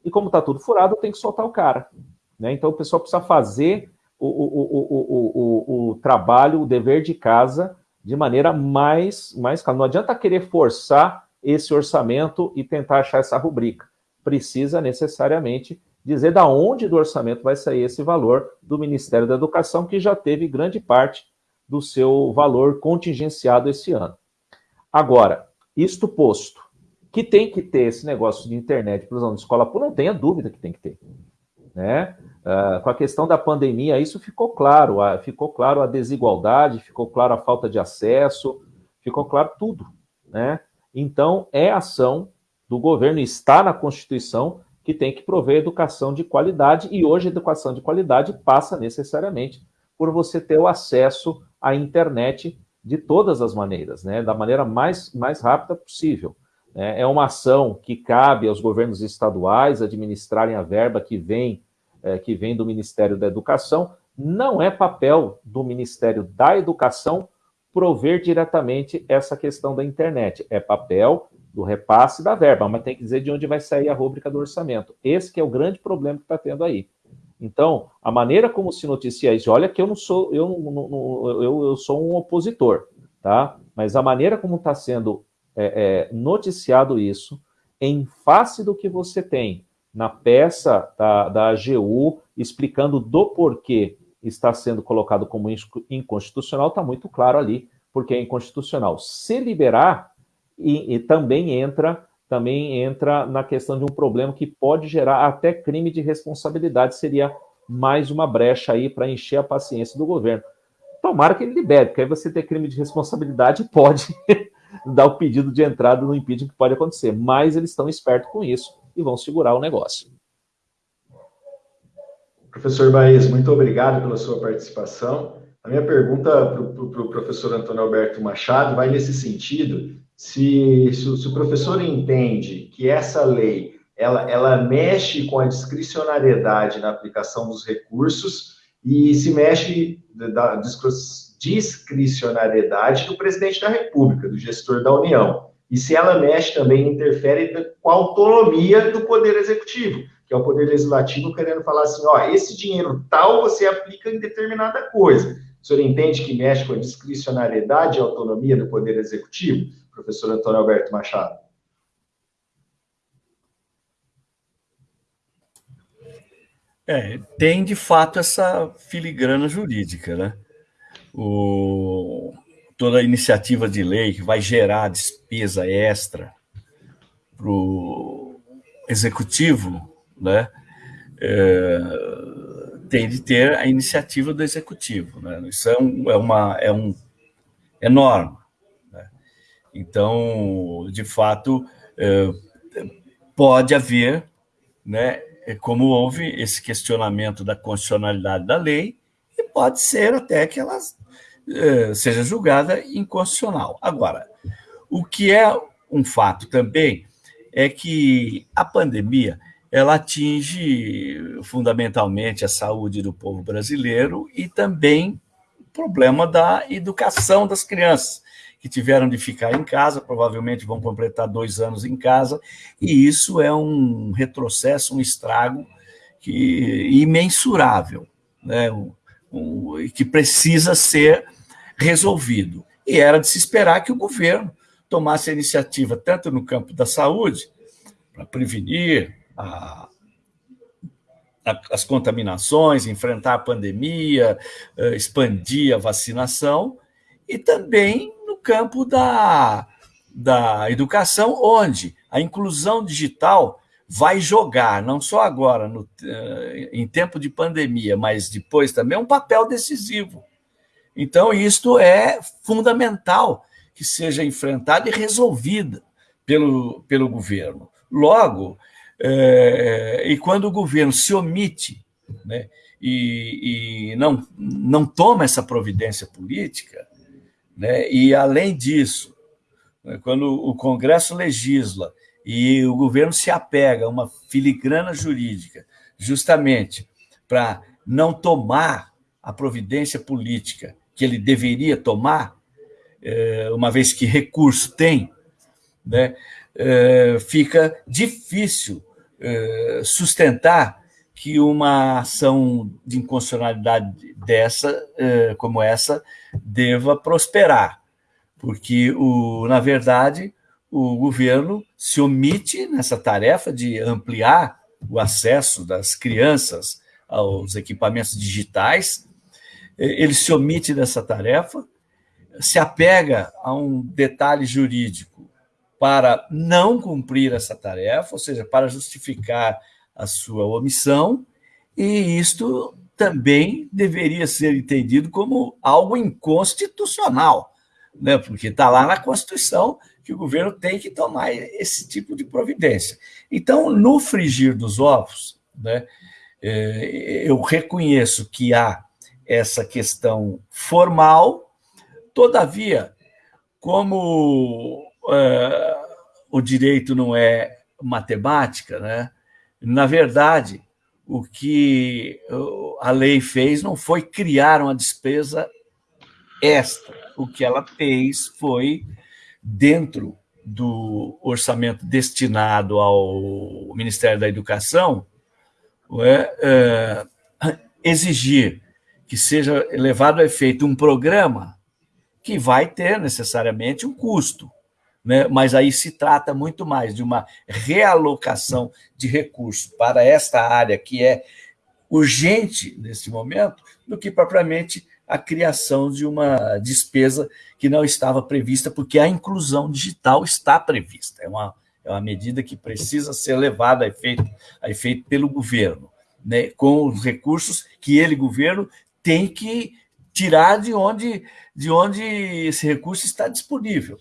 E como está tudo furado, eu tenho que soltar o cara. Né? Então o pessoal precisa fazer o, o, o, o, trabalho, o dever de casa de maneira mais, mais Não adianta querer forçar esse orçamento e tentar achar essa rubrica. Precisa necessariamente dizer da onde do orçamento vai sair esse valor do Ministério da Educação, que já teve grande parte do seu valor contingenciado esse ano. Agora, isto posto, que tem que ter esse negócio de internet para os alunos de escola não tenha dúvida que tem que ter. Né? Uh, com a questão da pandemia, isso ficou claro, uh, ficou claro a desigualdade, ficou claro a falta de acesso, ficou claro tudo. Né? Então, é ação do governo, está na Constituição, que tem que prover educação de qualidade, e hoje a educação de qualidade passa necessariamente por você ter o acesso a internet de todas as maneiras, né, da maneira mais, mais rápida possível. É, é uma ação que cabe aos governos estaduais administrarem a verba que vem, é, que vem do Ministério da Educação. Não é papel do Ministério da Educação prover diretamente essa questão da internet. É papel do repasse da verba, mas tem que dizer de onde vai sair a rúbrica do orçamento. Esse é o grande problema que está tendo aí. Então, a maneira como se noticia isso, olha que eu não sou, eu, não, eu, eu sou um opositor, tá? Mas a maneira como está sendo é, é, noticiado isso, em face do que você tem na peça da, da AGU, explicando do porquê está sendo colocado como inconstitucional, está muito claro ali, porque é inconstitucional. Se liberar, e, e também entra também entra na questão de um problema que pode gerar até crime de responsabilidade, seria mais uma brecha aí para encher a paciência do governo. Tomara que ele libere, porque aí você ter crime de responsabilidade pode dar o pedido de entrada no impeachment que pode acontecer, mas eles estão espertos com isso e vão segurar o negócio. Professor Baez, muito obrigado pela sua participação. A minha pergunta para o pro professor Antônio Alberto Machado vai nesse sentido, se, se, o professor entende que essa lei ela, ela mexe com a discricionariedade na aplicação dos recursos e se mexe da, discricionariedade do presidente da República, do gestor da União. E se ela mexe também, interfere com a autonomia do Poder Executivo, que é o Poder Legislativo querendo falar assim: ó, esse dinheiro tal você aplica em determinada coisa. O senhor entende que mexe com a discricionariedade e autonomia do Poder Executivo, professor Antônio Alberto Machado? É, tem de fato essa filigrana jurídica, né? O, toda iniciativa de lei que vai gerar despesa extra para o executivo, né? É, tem de ter a iniciativa do executivo, né? Isso é, um, é uma é um é norma. Né? Então, de fato, é, pode haver, né? É como houve esse questionamento da constitucionalidade da lei, e pode ser até que ela eh, seja julgada inconstitucional. Agora, o que é um fato também é que a pandemia ela atinge fundamentalmente a saúde do povo brasileiro e também o problema da educação das crianças que tiveram de ficar em casa, provavelmente vão completar dois anos em casa, e isso é um retrocesso, um estrago que, imensurável, né? um, um, que precisa ser resolvido. E era de se esperar que o governo tomasse a iniciativa, tanto no campo da saúde, para prevenir a, a, as contaminações, enfrentar a pandemia, eh, expandir a vacinação, e também campo da, da educação, onde a inclusão digital vai jogar, não só agora, no, eh, em tempo de pandemia, mas depois também, um papel decisivo. Então, isto é fundamental que seja enfrentada e resolvida pelo, pelo governo. Logo, é, e quando o governo se omite né, e, e não, não toma essa providência política, né? E, além disso, né, quando o Congresso legisla e o governo se apega a uma filigrana jurídica, justamente para não tomar a providência política que ele deveria tomar, é, uma vez que recurso tem, né, é, fica difícil é, sustentar que uma ação de inconstitucionalidade dessa, eh, como essa, deva prosperar, porque, o, na verdade, o governo se omite nessa tarefa de ampliar o acesso das crianças aos equipamentos digitais, ele se omite dessa tarefa, se apega a um detalhe jurídico para não cumprir essa tarefa, ou seja, para justificar a sua omissão, e isto também deveria ser entendido como algo inconstitucional, né? porque está lá na Constituição que o governo tem que tomar esse tipo de providência. Então, no frigir dos ovos, né, é, eu reconheço que há essa questão formal, todavia, como é, o direito não é matemática, né? Na verdade, o que a lei fez não foi criar uma despesa extra. O que ela fez foi, dentro do orçamento destinado ao Ministério da Educação, é, é, exigir que seja levado a efeito um programa que vai ter necessariamente um custo né? mas aí se trata muito mais de uma realocação de recursos para esta área que é urgente nesse momento, do que propriamente a criação de uma despesa que não estava prevista, porque a inclusão digital está prevista. É uma, é uma medida que precisa ser levada a efeito, a efeito pelo governo, né? com os recursos que ele, governo, tem que tirar de onde, de onde esse recurso está disponível.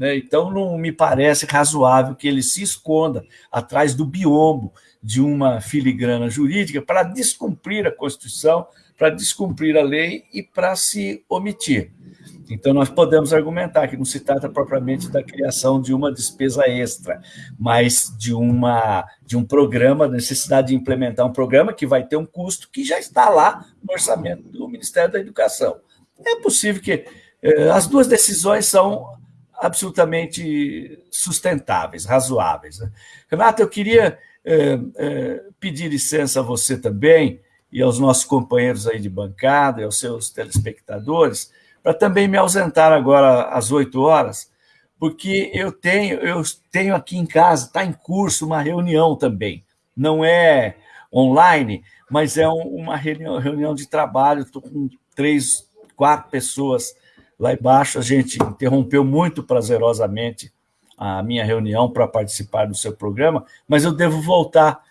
Né? Então, não me parece razoável que ele se esconda atrás do biombo de uma filigrana jurídica para descumprir a Constituição, para descumprir a lei e para se omitir. Então, nós podemos argumentar que não se trata propriamente da criação de uma despesa extra, mas de, uma, de um programa, necessidade de implementar um programa que vai ter um custo que já está lá no orçamento do Ministério da Educação. é possível que eh, as duas decisões são absolutamente sustentáveis, razoáveis. Né? Eu queria eh, eh, pedir licença a você também e aos nossos companheiros aí de bancada e aos seus telespectadores para também me ausentar agora às 8 horas, porque eu tenho, eu tenho aqui em casa, está em curso uma reunião também. Não é online, mas é uma reunião, reunião de trabalho, estou com três, quatro pessoas lá embaixo. A gente interrompeu muito prazerosamente a minha reunião para participar do seu programa, mas eu devo voltar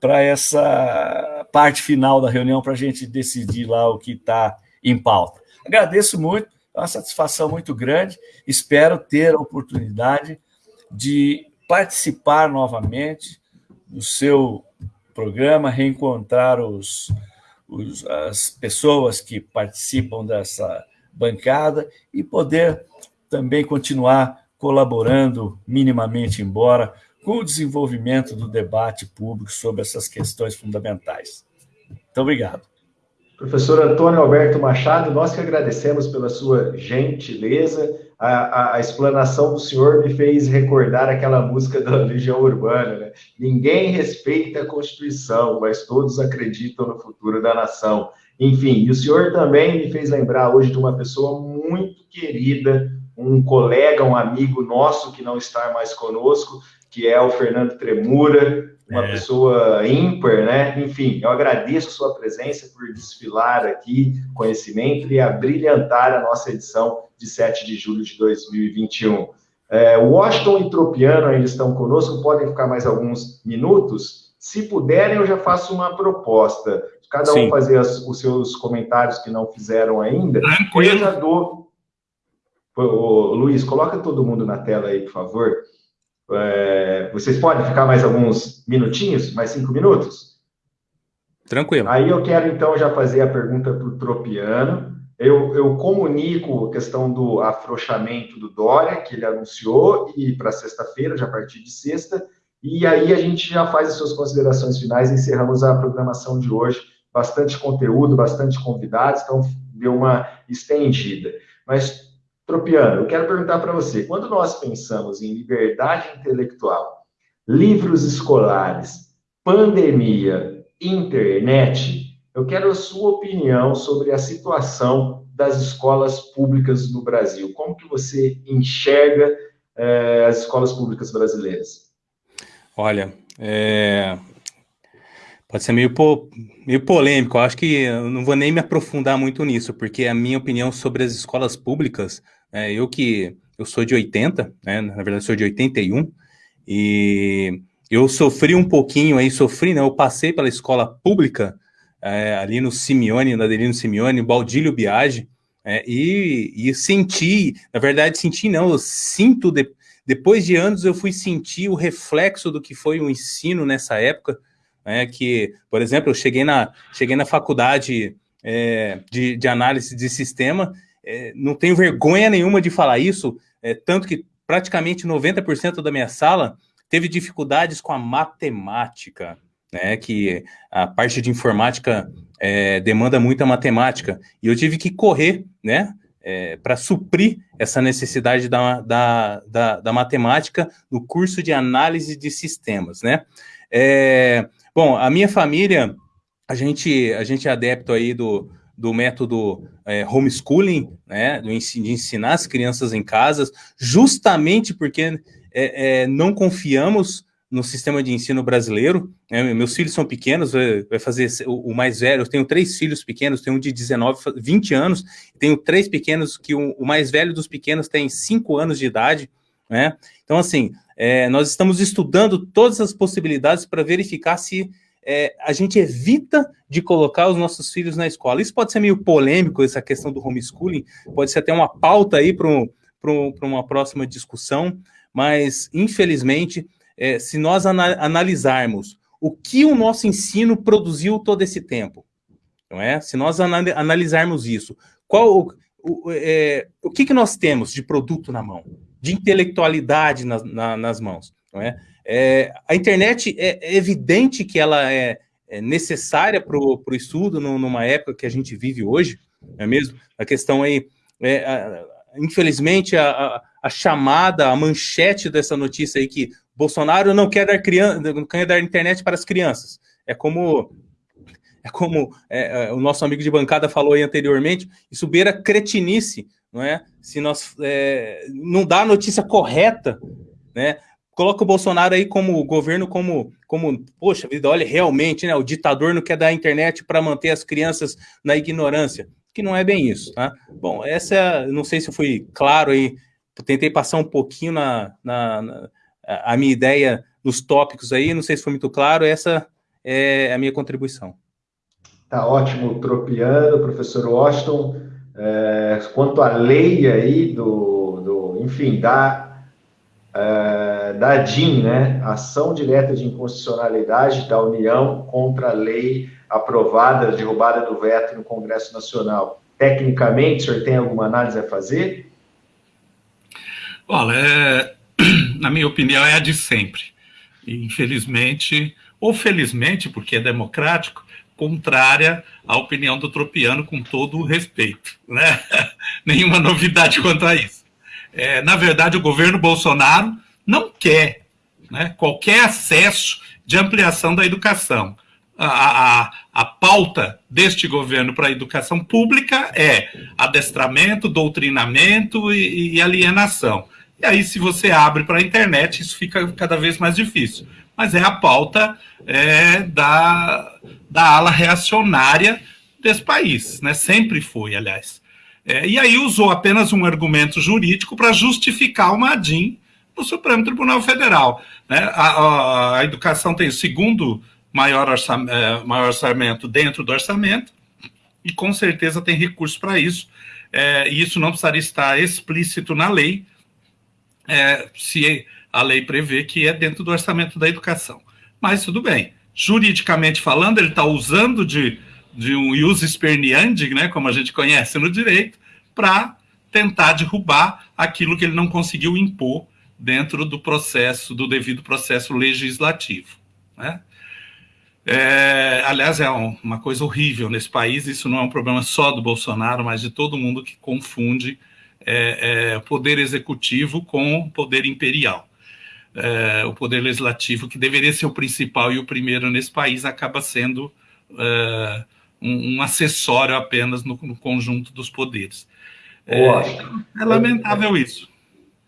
para essa parte final da reunião para a gente decidir lá o que está em pauta. Agradeço muito, é uma satisfação muito grande. Espero ter a oportunidade de participar novamente do seu programa, reencontrar os, os, as pessoas que participam dessa bancada e poder também continuar colaborando minimamente, embora, com o desenvolvimento do debate público sobre essas questões fundamentais. Muito obrigado. Professor Antônio Alberto Machado, nós que agradecemos pela sua gentileza. A, a, a, explanação do senhor me fez recordar aquela música da Legião Urbana, né? Ninguém respeita a Constituição, mas todos acreditam no futuro da nação. Enfim, e o senhor também me fez lembrar hoje de uma pessoa muito querida, um colega, um amigo nosso que não está mais conosco, que é o Fernando Tremura, uma é. pessoa ímpar, né? Enfim, eu agradeço a sua presença por desfilar aqui conhecimento e abrilhantar a nossa edição de 7 de julho de 2021. É, Washington e Tropiano ainda estão conosco, podem ficar mais alguns minutos. Se puderem, eu já faço uma proposta. Cada Sim. um fazer as, os seus comentários que não fizeram ainda. Tranquilo. Eu já dou. Ô, Luiz, coloca todo mundo na tela aí, por favor. É, vocês podem ficar mais alguns minutinhos, mais cinco minutos? Tranquilo. Aí eu quero então já fazer a pergunta para o Tropiano. Eu, eu, comunico a questão do afrouxamento do Dória, que ele anunciou, e para sexta-feira, já a partir de sexta, e aí a gente já faz as suas considerações finais e encerramos a programação de hoje. Bastante conteúdo, bastante convidados, então deu uma estendida. Mas Tropiano, eu quero perguntar para você: quando nós pensamos em liberdade intelectual, livros escolares, pandemia, internet, eu quero a sua opinião sobre a situação das escolas públicas no Brasil. Como que você enxerga eh, as escolas públicas brasileiras? Olha, é... pode ser meio, po... meio polêmico. Eu acho que eu não vou nem me aprofundar muito nisso, porque a minha opinião sobre as escolas públicas é, eu que eu sou de 80, né, na verdade sou de 81, e eu sofri um pouquinho aí, sofri, né, eu passei pela escola pública, é, ali no Simeone, na Adelino Simeone, Baldílio Biagi, é, e, e senti, na verdade senti não, eu sinto, de, depois de anos eu fui sentir o reflexo do que foi o ensino nessa época, né, que, por exemplo, eu cheguei na, cheguei na faculdade é, de, de análise de sistema é, não tenho vergonha nenhuma de falar isso, é, tanto que praticamente 90% da minha sala teve dificuldades com a matemática, né, que a parte de informática é, demanda muita matemática, e eu tive que correr, né, é, para suprir essa necessidade da, da, da, da, matemática no curso de análise de sistemas, né. É, bom, a minha família, a gente, a gente é adepto aí do, do método é, homeschooling, né, de ensinar as crianças em casa, justamente porque é, é, não confiamos no sistema de ensino brasileiro. Né, meus filhos são pequenos, vai fazer o, mais velho. Eu tenho três filhos pequenos, tenho um de 19, 20 anos, tenho três pequenos, que o, o mais velho dos pequenos tem 5 anos de idade. Né? Então, assim, é, nós estamos estudando todas as possibilidades para verificar se é, a gente evita de colocar os nossos filhos na escola. Isso pode ser meio polêmico, essa questão do homeschooling, pode ser até uma pauta aí para uma próxima discussão, mas, infelizmente, é, se nós ana analisarmos o que o nosso ensino produziu todo esse tempo, não é? Se nós analisarmos isso, qual o, o, é, o que, que nós temos de produto na mão, de intelectualidade na, na, nas mãos, não é? É, a internet é, é, evidente que ela é, é necessária para o estudo no, numa época que a gente vive hoje, não é mesmo? A questão aí, é, a, infelizmente, a, a, a, chamada, a manchete dessa notícia aí que Bolsonaro não quer dar, criança, não quer dar internet para as crianças. É como é como é, é, o nosso amigo de bancada falou aí anteriormente, isso beira cretinice, não é? Se nós é, não dá a notícia correta, né? Coloca o Bolsonaro aí como governo, como, como, poxa vida, olha, realmente, né? O ditador não quer dar internet para manter as crianças na ignorância, que não é bem isso, tá? Bom, essa, é, não sei se eu fui claro aí, tentei passar um pouquinho na, na, na a minha ideia nos tópicos aí, não sei se foi muito claro, essa é a minha contribuição. Tá ótimo, Tropiano, professor Washington. É, quanto à lei aí do, do enfim, da, é, da DIN, né, Ação Direta de Inconstitucionalidade da União contra a lei aprovada, derrubada do veto no Congresso Nacional. Tecnicamente, o senhor tem alguma análise a fazer? Olha, é, na minha opinião, é a de sempre. infelizmente, ou felizmente, porque é democrático, contrária à opinião do Tropiano, com todo o respeito. Né? Nenhuma novidade quanto a isso. É, na verdade, o governo Bolsonaro não quer né, qualquer acesso de ampliação da educação. A, a, a pauta deste governo para a educação pública é adestramento, doutrinamento e, e alienação. E aí, se você abre para a internet, isso fica cada vez mais difícil mas é a pauta é, da, da ala reacionária desse país, né? sempre foi, aliás. É, e aí usou apenas um argumento jurídico para justificar o Madim no Supremo Tribunal Federal. Né? A, a, a educação tem o segundo maior, orçamento, é, maior orçamento dentro do orçamento, e com certeza tem recursos para isso, é, e isso não precisaria estar explícito na lei, é, se a lei prevê que é dentro do orçamento da educação. Mas tudo bem. Juridicamente falando, ele está usando de, de um ius esperniandi, né, como a gente conhece no direito, para tentar derrubar aquilo que ele não conseguiu impor dentro do processo, do devido processo legislativo. Né? É, aliás, é um, uma coisa horrível nesse país, isso não é um problema só do Bolsonaro, mas de todo mundo que confunde é, é, poder executivo com poder imperial é, o poder legislativo, que deveria ser o principal e o primeiro nesse país, acaba sendo é, um, um, acessório apenas no, no, conjunto dos poderes. É, é lamentável isso.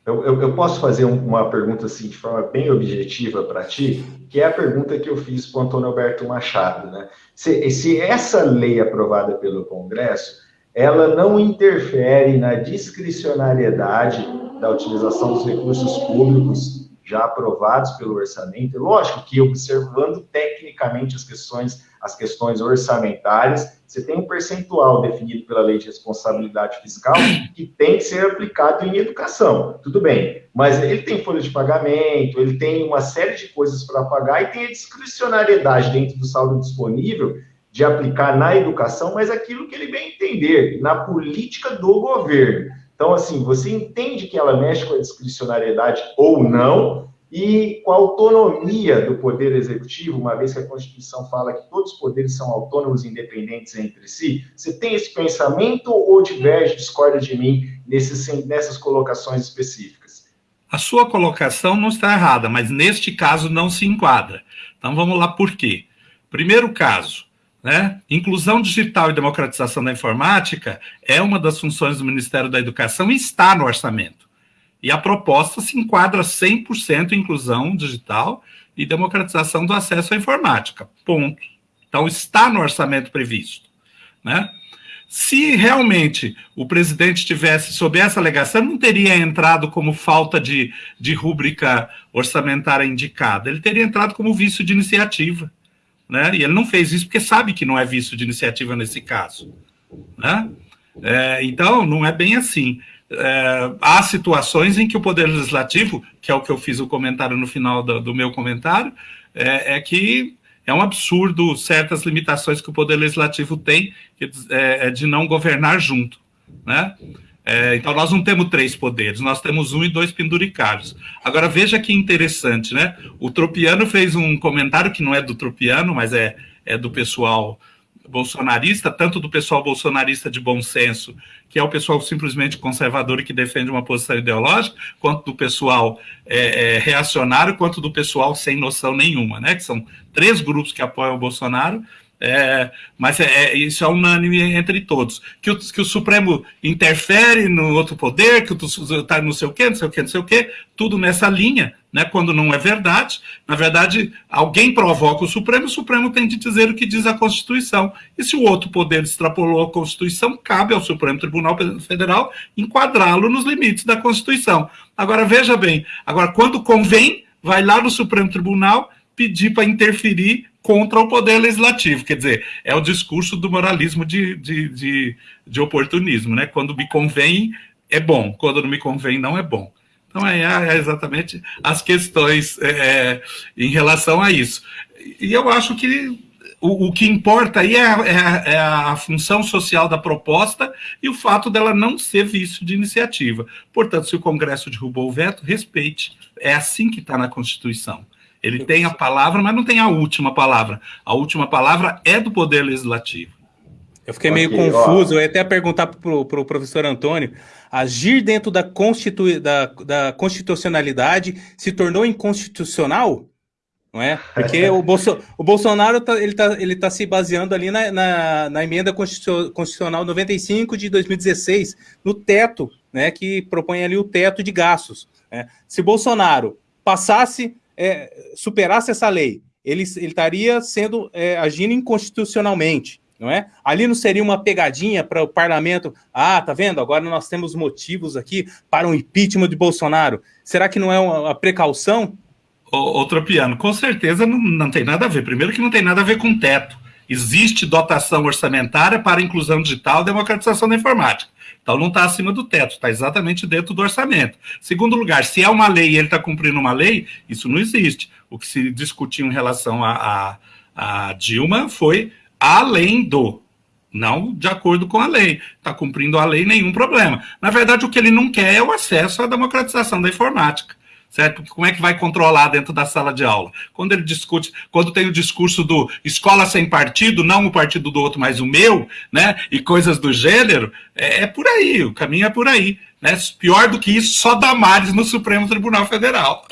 Eu, eu, eu, posso fazer uma pergunta assim de forma bem objetiva para ti, que é a pergunta que eu fiz para o Antônio Alberto Machado. Né? Se, se essa lei aprovada pelo Congresso, ela não interfere na discricionariedade da utilização dos recursos públicos já aprovados pelo orçamento, lógico que observando tecnicamente as questões, as questões orçamentárias, você tem um percentual definido pela lei de responsabilidade fiscal que tem que ser aplicado em educação, tudo bem, mas ele tem folha de pagamento, ele tem uma série de coisas para pagar e tem a discricionariedade dentro do saldo disponível de aplicar na educação, mas aquilo que ele bem entender, na política do governo. Então, assim, você entende que ela mexe com a discricionariedade ou não, e com a autonomia do poder executivo, uma vez que a Constituição fala que todos os poderes são autônomos e independentes entre si, você tem esse pensamento ou diverge, discorda de mim nesses, nessas colocações específicas? A sua colocação não está errada, mas neste caso não se enquadra. Então vamos lá por quê. Primeiro caso, né? Inclusão digital e democratização da informática é uma das funções do Ministério da Educação e está no orçamento. E a proposta se enquadra 100% em inclusão digital e democratização do acesso à informática. Ponto. Então, está no orçamento previsto. Né? Se realmente o presidente tivesse sob essa alegação, não teria entrado como falta de, de rúbrica orçamentária indicada, ele teria entrado como vício de iniciativa né? E ele não fez isso porque sabe que não é visto de iniciativa nesse caso, né? É, então, não é bem assim. É, há situações em que o Poder Legislativo, que é o que eu fiz o comentário no final do, do meu comentário, é, é, que é um absurdo certas limitações que o Poder Legislativo tem é, é de não governar junto, né? É, então, nós não temos três poderes, nós temos um e dois penduricários. Agora, veja que interessante, né? O Tropiano fez um comentário que não é do Tropiano, mas é, é do pessoal bolsonarista, tanto do pessoal bolsonarista de bom senso, que é o pessoal simplesmente conservador e que defende uma posição ideológica, quanto do pessoal é, é, reacionário, quanto do pessoal sem noção nenhuma, né? Que são três grupos que apoiam o Bolsonaro é, mas é, é, isso é unânime entre todos. Que o, que o Supremo interfere no outro poder, que está não sei o quê, não sei o quê, não sei o quê, tudo nessa linha, né, quando não é verdade. Na verdade, alguém provoca o Supremo, o Supremo tem de dizer o que diz a Constituição. E se o outro poder extrapolou a Constituição, cabe ao Supremo Tribunal Federal enquadrá-lo nos limites da Constituição. Agora, veja bem, agora quando convém, vai lá no Supremo Tribunal pedir para interferir contra o poder legislativo. Quer dizer, é o discurso do moralismo de, de, de, de oportunismo, né? Quando me convém, é bom, quando não me convém, não é bom. Então, é, é exatamente as questões é, é, em relação a isso. E eu acho que o, o que importa aí é é, é a, função social da proposta e o fato dela não ser vício de iniciativa. Portanto, se o Congresso derrubou o veto, respeite. É assim que está na Constituição. Ele tem a palavra, mas não tem a última palavra. A última palavra é do Poder Legislativo. Eu fiquei meio okay, confuso, ó. eu ia até perguntar para o pro professor Antônio, agir dentro da, constitu, da, da constitucionalidade se tornou inconstitucional? Não é? Porque o, Bolso, o Bolsonaro tá, ele está ele tá se baseando ali na, na, na, emenda constitucional 95 de 2016, no teto, né, que propõe ali o teto de gastos. Né? Se Bolsonaro passasse é, superasse essa lei, ele, ele estaria sendo é, agindo inconstitucionalmente, não é? Ali não seria uma pegadinha para o parlamento? Ah, tá vendo? Agora nós temos motivos aqui para um impeachment de Bolsonaro. Será que não é uma, uma precaução? Outro piano, com certeza não, não tem nada a ver. Primeiro que não tem nada a ver com teto. Existe dotação orçamentária para inclusão digital e democratização da informática. Então não está acima do teto, está exatamente dentro do orçamento. Segundo lugar, se é uma lei e ele está cumprindo uma lei, isso não existe. O que se discutiu em relação a, a, a Dilma foi além do, não de acordo com a lei. Está cumprindo a lei, nenhum problema. Na verdade, o que ele não quer é o acesso à democratização da informática certo? Como é que vai controlar dentro da sala de aula? Quando ele discute, quando tem o discurso do escola sem partido, não o partido do outro, mas o meu, né? E coisas do gênero, é, é por aí, o caminho é por aí. Né? Pior do que isso, só Damares no Supremo Tribunal Federal.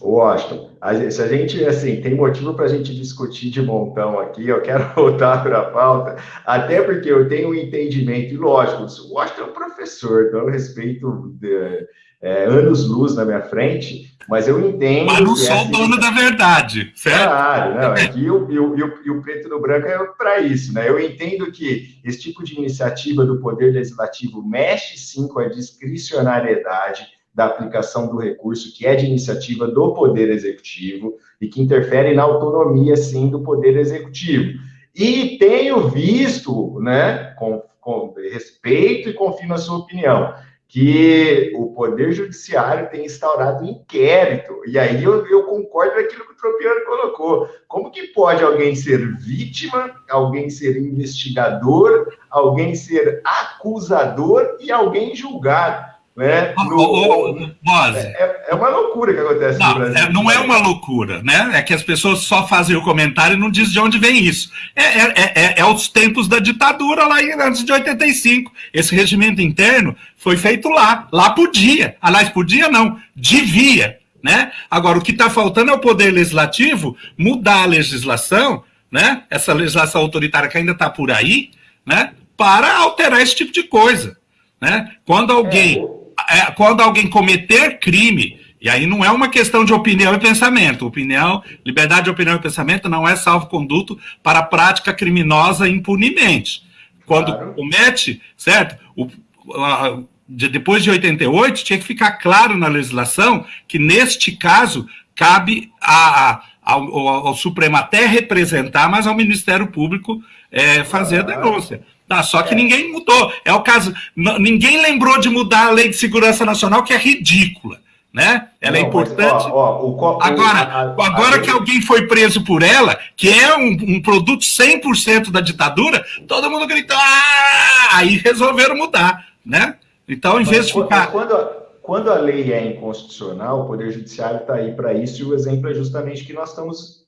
Washington, a, se a gente, assim, tem motivo para a gente discutir de montão aqui, eu quero voltar para a pauta, até porque eu tenho um entendimento, e lógico, o Washington é um professor, então eu respeito de, é, anos-luz na minha frente, mas eu entendo. Mas não sou o dono da verdade, certo? Claro, não. Aqui é o, e, o, o, o preto no branco é para isso, né? Eu entendo que esse tipo de iniciativa do Poder Legislativo mexe sim com a discricionariedade da aplicação do recurso, que é de iniciativa do Poder Executivo e que interfere na autonomia, sim, do Poder Executivo. E tenho visto, né, com, com respeito e confio na sua opinião, que o Poder Judiciário tem instaurado um inquérito. E aí eu, eu concordo com aquilo que o Tropiano colocou. Como que pode alguém ser vítima, alguém ser investigador, alguém ser acusador e alguém julgado? Né? No, é, é, é, uma loucura que acontece não, no Brasil. É, não é uma loucura, né? É que as pessoas só fazem o comentário e não dizem de onde vem isso. É, é, é, é os tempos da ditadura lá antes de 85. Esse regimento interno foi feito lá. Lá podia. Aliás, podia não. Devia. Né? Agora, o que está faltando é o poder legislativo mudar a legislação, né? essa legislação autoritária que ainda está por aí, né? para alterar esse tipo de coisa. Né? Quando alguém é, quando alguém cometer crime, e aí não é uma questão de opinião e pensamento. Opinião, liberdade de opinião e pensamento não é salvo-conduto para prática criminosa impunemente. Quando claro. comete, certo? O, a, de, depois de 88, tinha que ficar claro na legislação que, neste caso, cabe a, a, ao, ao, Supremo até representar, mas ao Ministério Público é, fazer a denúncia. Tá, só que é. ninguém mudou. É o caso. Ninguém lembrou de mudar a lei de segurança nacional, que é ridícula. Né? Ela é Não, é importante. Mas, ó, ó, o, agora, a, a, agora a que alguém foi preso por ela, que é um, um produto 100% da ditadura, todo mundo gritou, ah! aí resolveram mudar, né? Então, em vez de ficar... Quando, quando a lei é inconstitucional, o Poder Judiciário está aí para isso, e o exemplo é justamente que nós estamos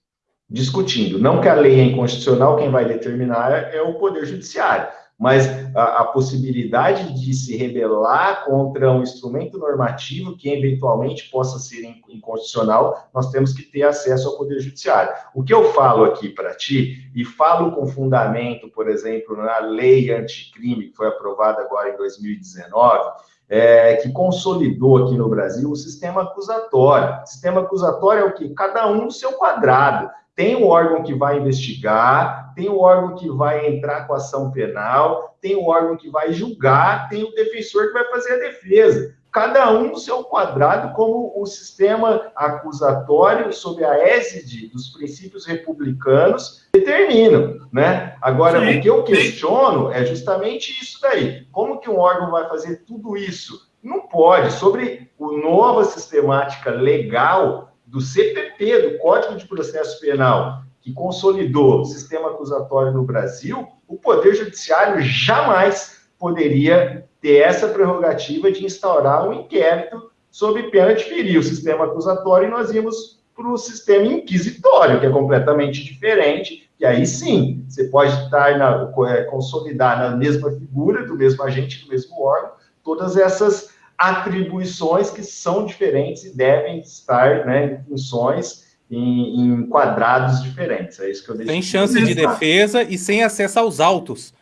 discutindo. Não que a lei é inconstitucional, quem vai determinar é o Poder Judiciário mas a, a, possibilidade de se rebelar contra um instrumento normativo que eventualmente possa ser inconstitucional, nós temos que ter acesso ao Poder Judiciário. O que eu falo aqui para ti, e falo com fundamento, por exemplo, na lei anticrime, que foi aprovada agora em 2019, é, que consolidou aqui no Brasil o sistema acusatório. Sistema acusatório é o que? Cada um no seu quadrado. Tem o órgão que vai investigar, tem o órgão que vai entrar com ação penal, tem o órgão que vai julgar, tem o defensor que vai fazer a defesa. Cada um no seu quadrado, como o sistema acusatório, sob a égide dos princípios republicanos, determinam, né? Agora, sim, o que eu questiono sim. é justamente isso daí. Como que um órgão vai fazer tudo isso? Não pode. Sobre a nova sistemática legal, do CPP, do Código de Processo Penal, que consolidou o sistema acusatório no Brasil, o Poder Judiciário jamais poderia ter essa prerrogativa de instaurar um inquérito sob pena de ferir o sistema acusatório e nós íamos para o sistema inquisitório, que é completamente diferente, e aí sim, você pode estar na, é, consolidar na mesma figura, do mesmo agente, do mesmo órgão, todas essas atribuições que são diferentes e devem estar né, em funções, em, em quadrados diferentes. É isso que eu deixo. Sem chance de defesa e sem acesso aos autos.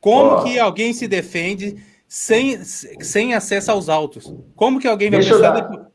Como oh. que alguém se defende sem, sem acesso aos autos? Como que alguém vai Deixa pensar... Dar... Depois...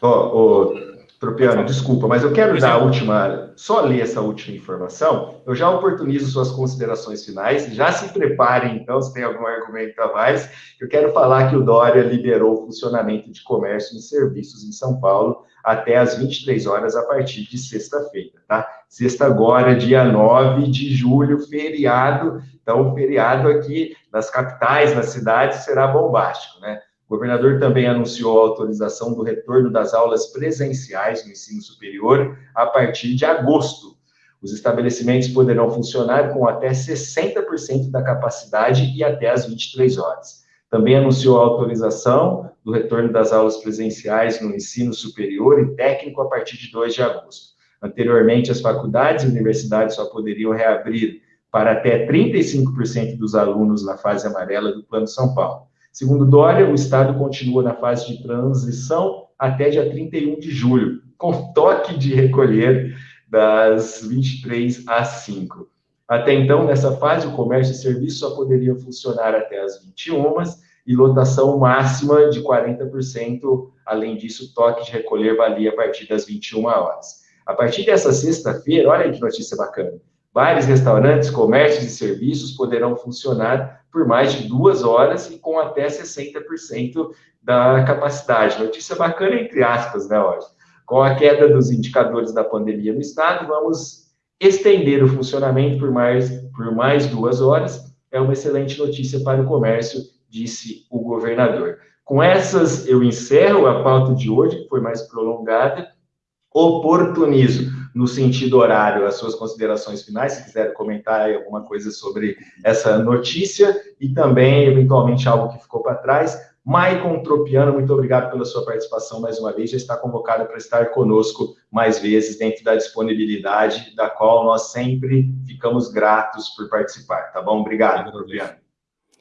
Oh, oh, Tropiano, desculpa, mas eu quero dar a última, só ler essa última informação. Eu já oportunizo suas considerações finais. Já se preparem, então, se tem algum argumento a mais. Eu quero falar que o Dória liberou o funcionamento de comércio e serviços em São Paulo até às 23 horas a partir de sexta-feira, tá? Sexta agora, dia 9 de julho, feriado. Então, o feriado aqui nas capitais, nas cidades, será bombástico, né? O governador também anunciou a autorização do retorno das aulas presenciais no ensino superior a partir de agosto. Os estabelecimentos poderão funcionar com até 60% da capacidade e até às 23 horas. Também anunciou a autorização do retorno das aulas presenciais no ensino superior e técnico a partir de 2 de agosto. Anteriormente, as faculdades e universidades só poderiam reabrir para até 35% dos alunos na fase amarela do Plano São Paulo. Segundo Dória, o Estado continua na fase de transição até dia 31 de julho, com toque de recolher das 23 às 5. Até então, nessa fase, o comércio e serviço só poderiam funcionar até as 21 e lotação máxima de 40%. Além disso, toque de recolher valia a partir das 21 horas. A partir dessa sexta-feira, olha que notícia bacana. Bares, restaurantes, comércios e serviços poderão funcionar por mais de duas horas e com até 60% da capacidade. Notícia bacana, entre aspas, né, hoje. Com a queda dos indicadores da pandemia no estado, vamos estender o funcionamento por mais, por mais duas horas. É uma excelente notícia para o comércio, disse o governador. Com essas, eu encerro a pauta de hoje, que foi mais prolongada. Oportunismo no sentido horário, as suas considerações finais, se quiser comentar alguma coisa sobre essa notícia e também, eventualmente, algo que ficou para trás. Maicon Tropiano, muito obrigado pela sua participação mais uma vez. Já está convocado para estar conosco mais vezes dentro da disponibilidade, da qual nós sempre ficamos gratos por participar. Tá bom? Obrigado, Tropiano.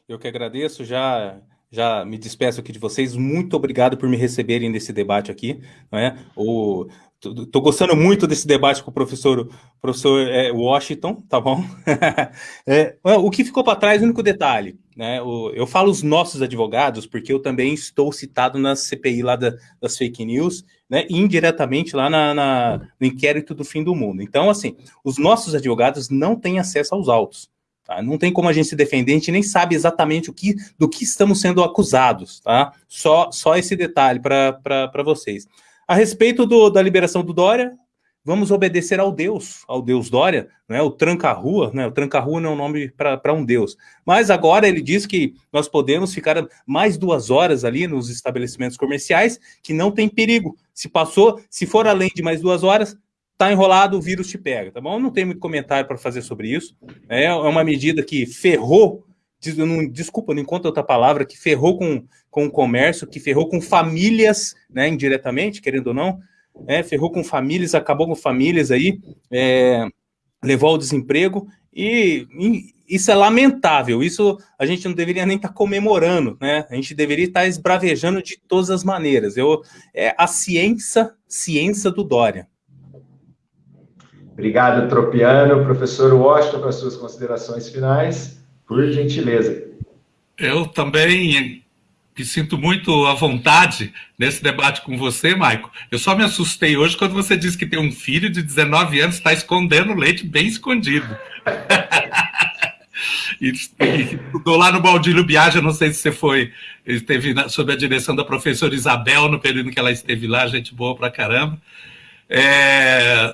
Eu que agradeço. Já já me despeço aqui de vocês. Muito obrigado por me receberem nesse debate aqui. Não é? O, Estou gostando muito desse debate com o professor, professor é, Washington, tá bom? é, o que ficou para trás, o único detalhe, né? O, eu falo os nossos advogados, porque eu também estou citado na CPI lá da, das fake news, né? Indiretamente lá na, na, no inquérito do fim do mundo. Então, assim, os nossos advogados não têm acesso aos autos. Tá? Não tem como a gente se defender, a gente nem sabe exatamente o que, do que estamos sendo acusados, tá? Só, só esse detalhe para vocês. A respeito do, da liberação do Dória, vamos obedecer ao Deus, ao Deus Dória, né? o tranca-rua, né? o tranca-rua não é um nome para um Deus. Mas agora ele diz que nós podemos ficar mais duas horas ali nos estabelecimentos comerciais, que não tem perigo. Se passou, se for além de mais duas horas, tá enrolado, o vírus te pega, tá bom? Não tem muito comentário para fazer sobre isso. É, é uma medida que ferrou desculpa, não encontro outra palavra, que ferrou com, com o comércio, que ferrou com famílias, né, indiretamente, querendo ou não, é, ferrou com famílias, acabou com famílias aí, é, levou ao desemprego, e, e, isso é lamentável, isso a gente não deveria nem estar tá comemorando, né? A gente deveria estar tá esbravejando de todas as maneiras. Eu, é a ciência, ciência do Dória. Obrigado, Tropiano. Professor Washington, as suas considerações finais, por gentileza. Eu também me sinto muito à vontade nesse debate com você, Maico. Eu só me assustei hoje quando você disse que tem um filho de 19 anos está escondendo leite bem escondido. e, estudou lá no Baldílio Biagio, não sei se você foi, esteve na, sob a direção da professora Isabel no período que ela esteve lá, gente boa pra caramba. É,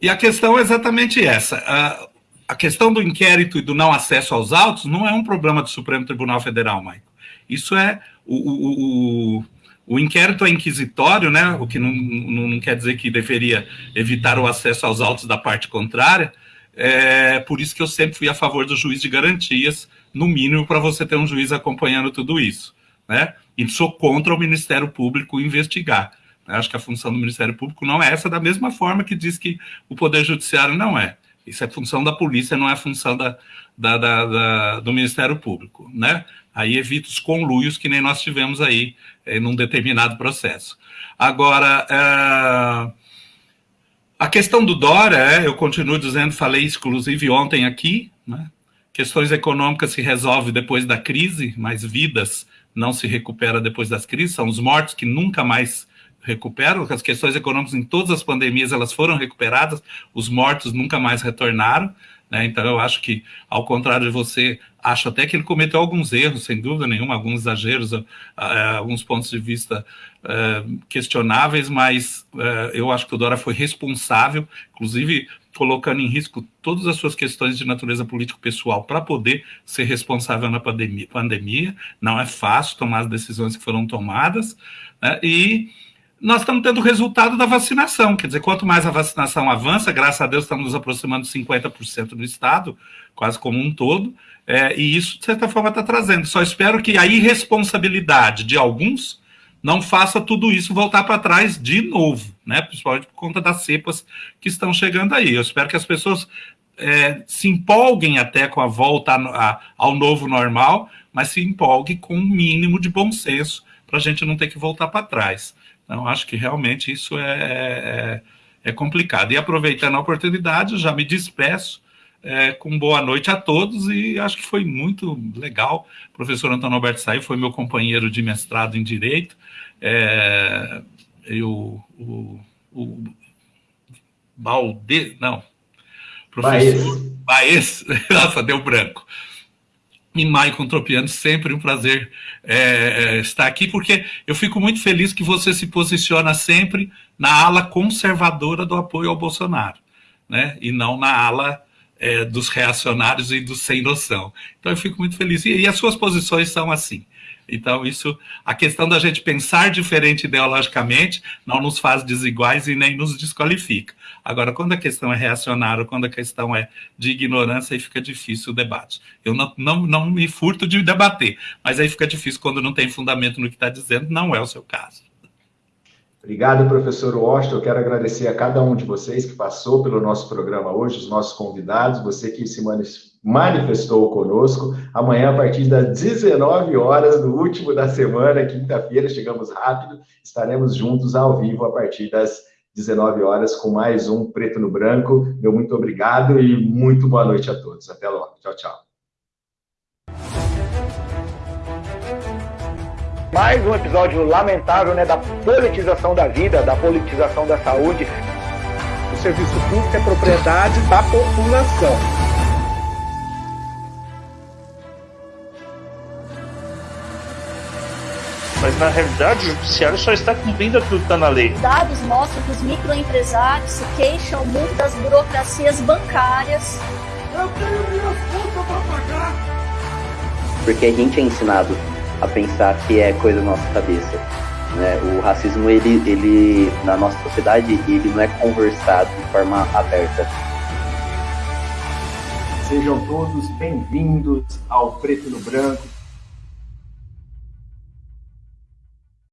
e a questão é exatamente essa. A, questão do inquérito e do não acesso aos autos não é um problema do Supremo Tribunal Federal, Maico. Isso é o, o, o, o, inquérito é inquisitório, né? O que não, não, não, quer dizer que deveria evitar o acesso aos autos da parte contrária. É por isso que eu sempre fui a favor do juiz de garantias, no mínimo, para você ter um juiz acompanhando tudo isso. Né? E sou contra o Ministério Público investigar. Acho que a função do Ministério Público não é essa, da mesma forma que diz que o Poder Judiciário não é. Isso é função da polícia, não é função da, da, da, da do Ministério Público. Né? Aí evita os conluios que nem nós tivemos aí em eh, num determinado processo. Agora, é, a questão do Dória, é, eu continuo dizendo, falei inclusive ontem aqui, né? questões econômicas se resolvem depois da crise, mas vidas não se recupera depois das crises, são os mortos que nunca mais recuperam, as questões econômicas em todas as pandemias elas foram recuperadas, os mortos nunca mais retornaram, né? então eu acho que, ao contrário de você, acho até que ele cometeu alguns erros, sem dúvida nenhuma, alguns exageros, uh, alguns pontos de vista uh, questionáveis, mas uh, eu acho que o Dora foi responsável, inclusive colocando em risco todas as suas questões de natureza político-pessoal para poder ser responsável na pandemia, pandemia. Não é fácil tomar as decisões que foram tomadas, né? e nós estamos tendo o resultado da vacinação. Quer dizer, quanto mais a vacinação avança, graças a Deus estamos nos aproximando de 50% do Estado, quase como um todo, é, e isso, de certa forma, está trazendo. Só espero que a irresponsabilidade de alguns não faça tudo isso voltar para trás de novo, né? principalmente por conta das cepas que estão chegando aí. Eu espero que as pessoas é, se empolguem até com a volta a, a, ao novo normal, mas se empolguem com um mínimo de bom senso para a gente não ter que voltar para trás. Então, acho que realmente isso é, é, é, complicado. E aproveitando a oportunidade, já me despeço é, com boa noite a todos e acho que foi muito legal. O professor Antônio Alberto Saí foi meu companheiro de mestrado em Direito. É, eu, o, o Balde, não, professor Baez, nossa, deu branco Tropiano, sempre um prazer é, é, estar aqui, porque eu fico muito feliz que você se posiciona sempre na ala conservadora do apoio ao Bolsonaro, né? e não na ala é, dos reacionários e dos sem noção. Então eu fico muito feliz. E, e as suas posições são assim. Então, isso, a questão da gente pensar diferente ideologicamente não nos faz desiguais e nem nos desqualifica. Agora, quando a questão é reacionária, quando a questão é de ignorância, aí fica difícil o debate. Eu não, não, não me furto de debater, mas aí fica difícil quando não tem fundamento no que está dizendo, não é o seu caso. Obrigado, professor Washington. Eu quero agradecer a cada um de vocês que passou pelo nosso programa hoje, os nossos convidados, você que se manifestou conosco. Amanhã, a partir das 19 horas, no último da semana, quinta-feira, chegamos rápido, estaremos juntos ao vivo a partir das 19 horas com mais um Preto no Branco. Meu muito obrigado e muito boa noite a todos. Até logo. Tchau, tchau. Mais um episódio lamentável né, da politização da vida, da politização da saúde. O serviço público é propriedade da população. Mas na realidade o judiciário só está cumprindo aquilo que está na lei. Dados mostram que os microempresários se queixam muito das burocracias bancárias. Eu tenho minhas contas para pagar. Porque a gente é ensinado a pensar que é coisa da nossa cabeça. Né? O racismo, ele, ele, na nossa sociedade, ele não é conversado de forma aberta. Sejam todos bem-vindos ao Preto no Branco,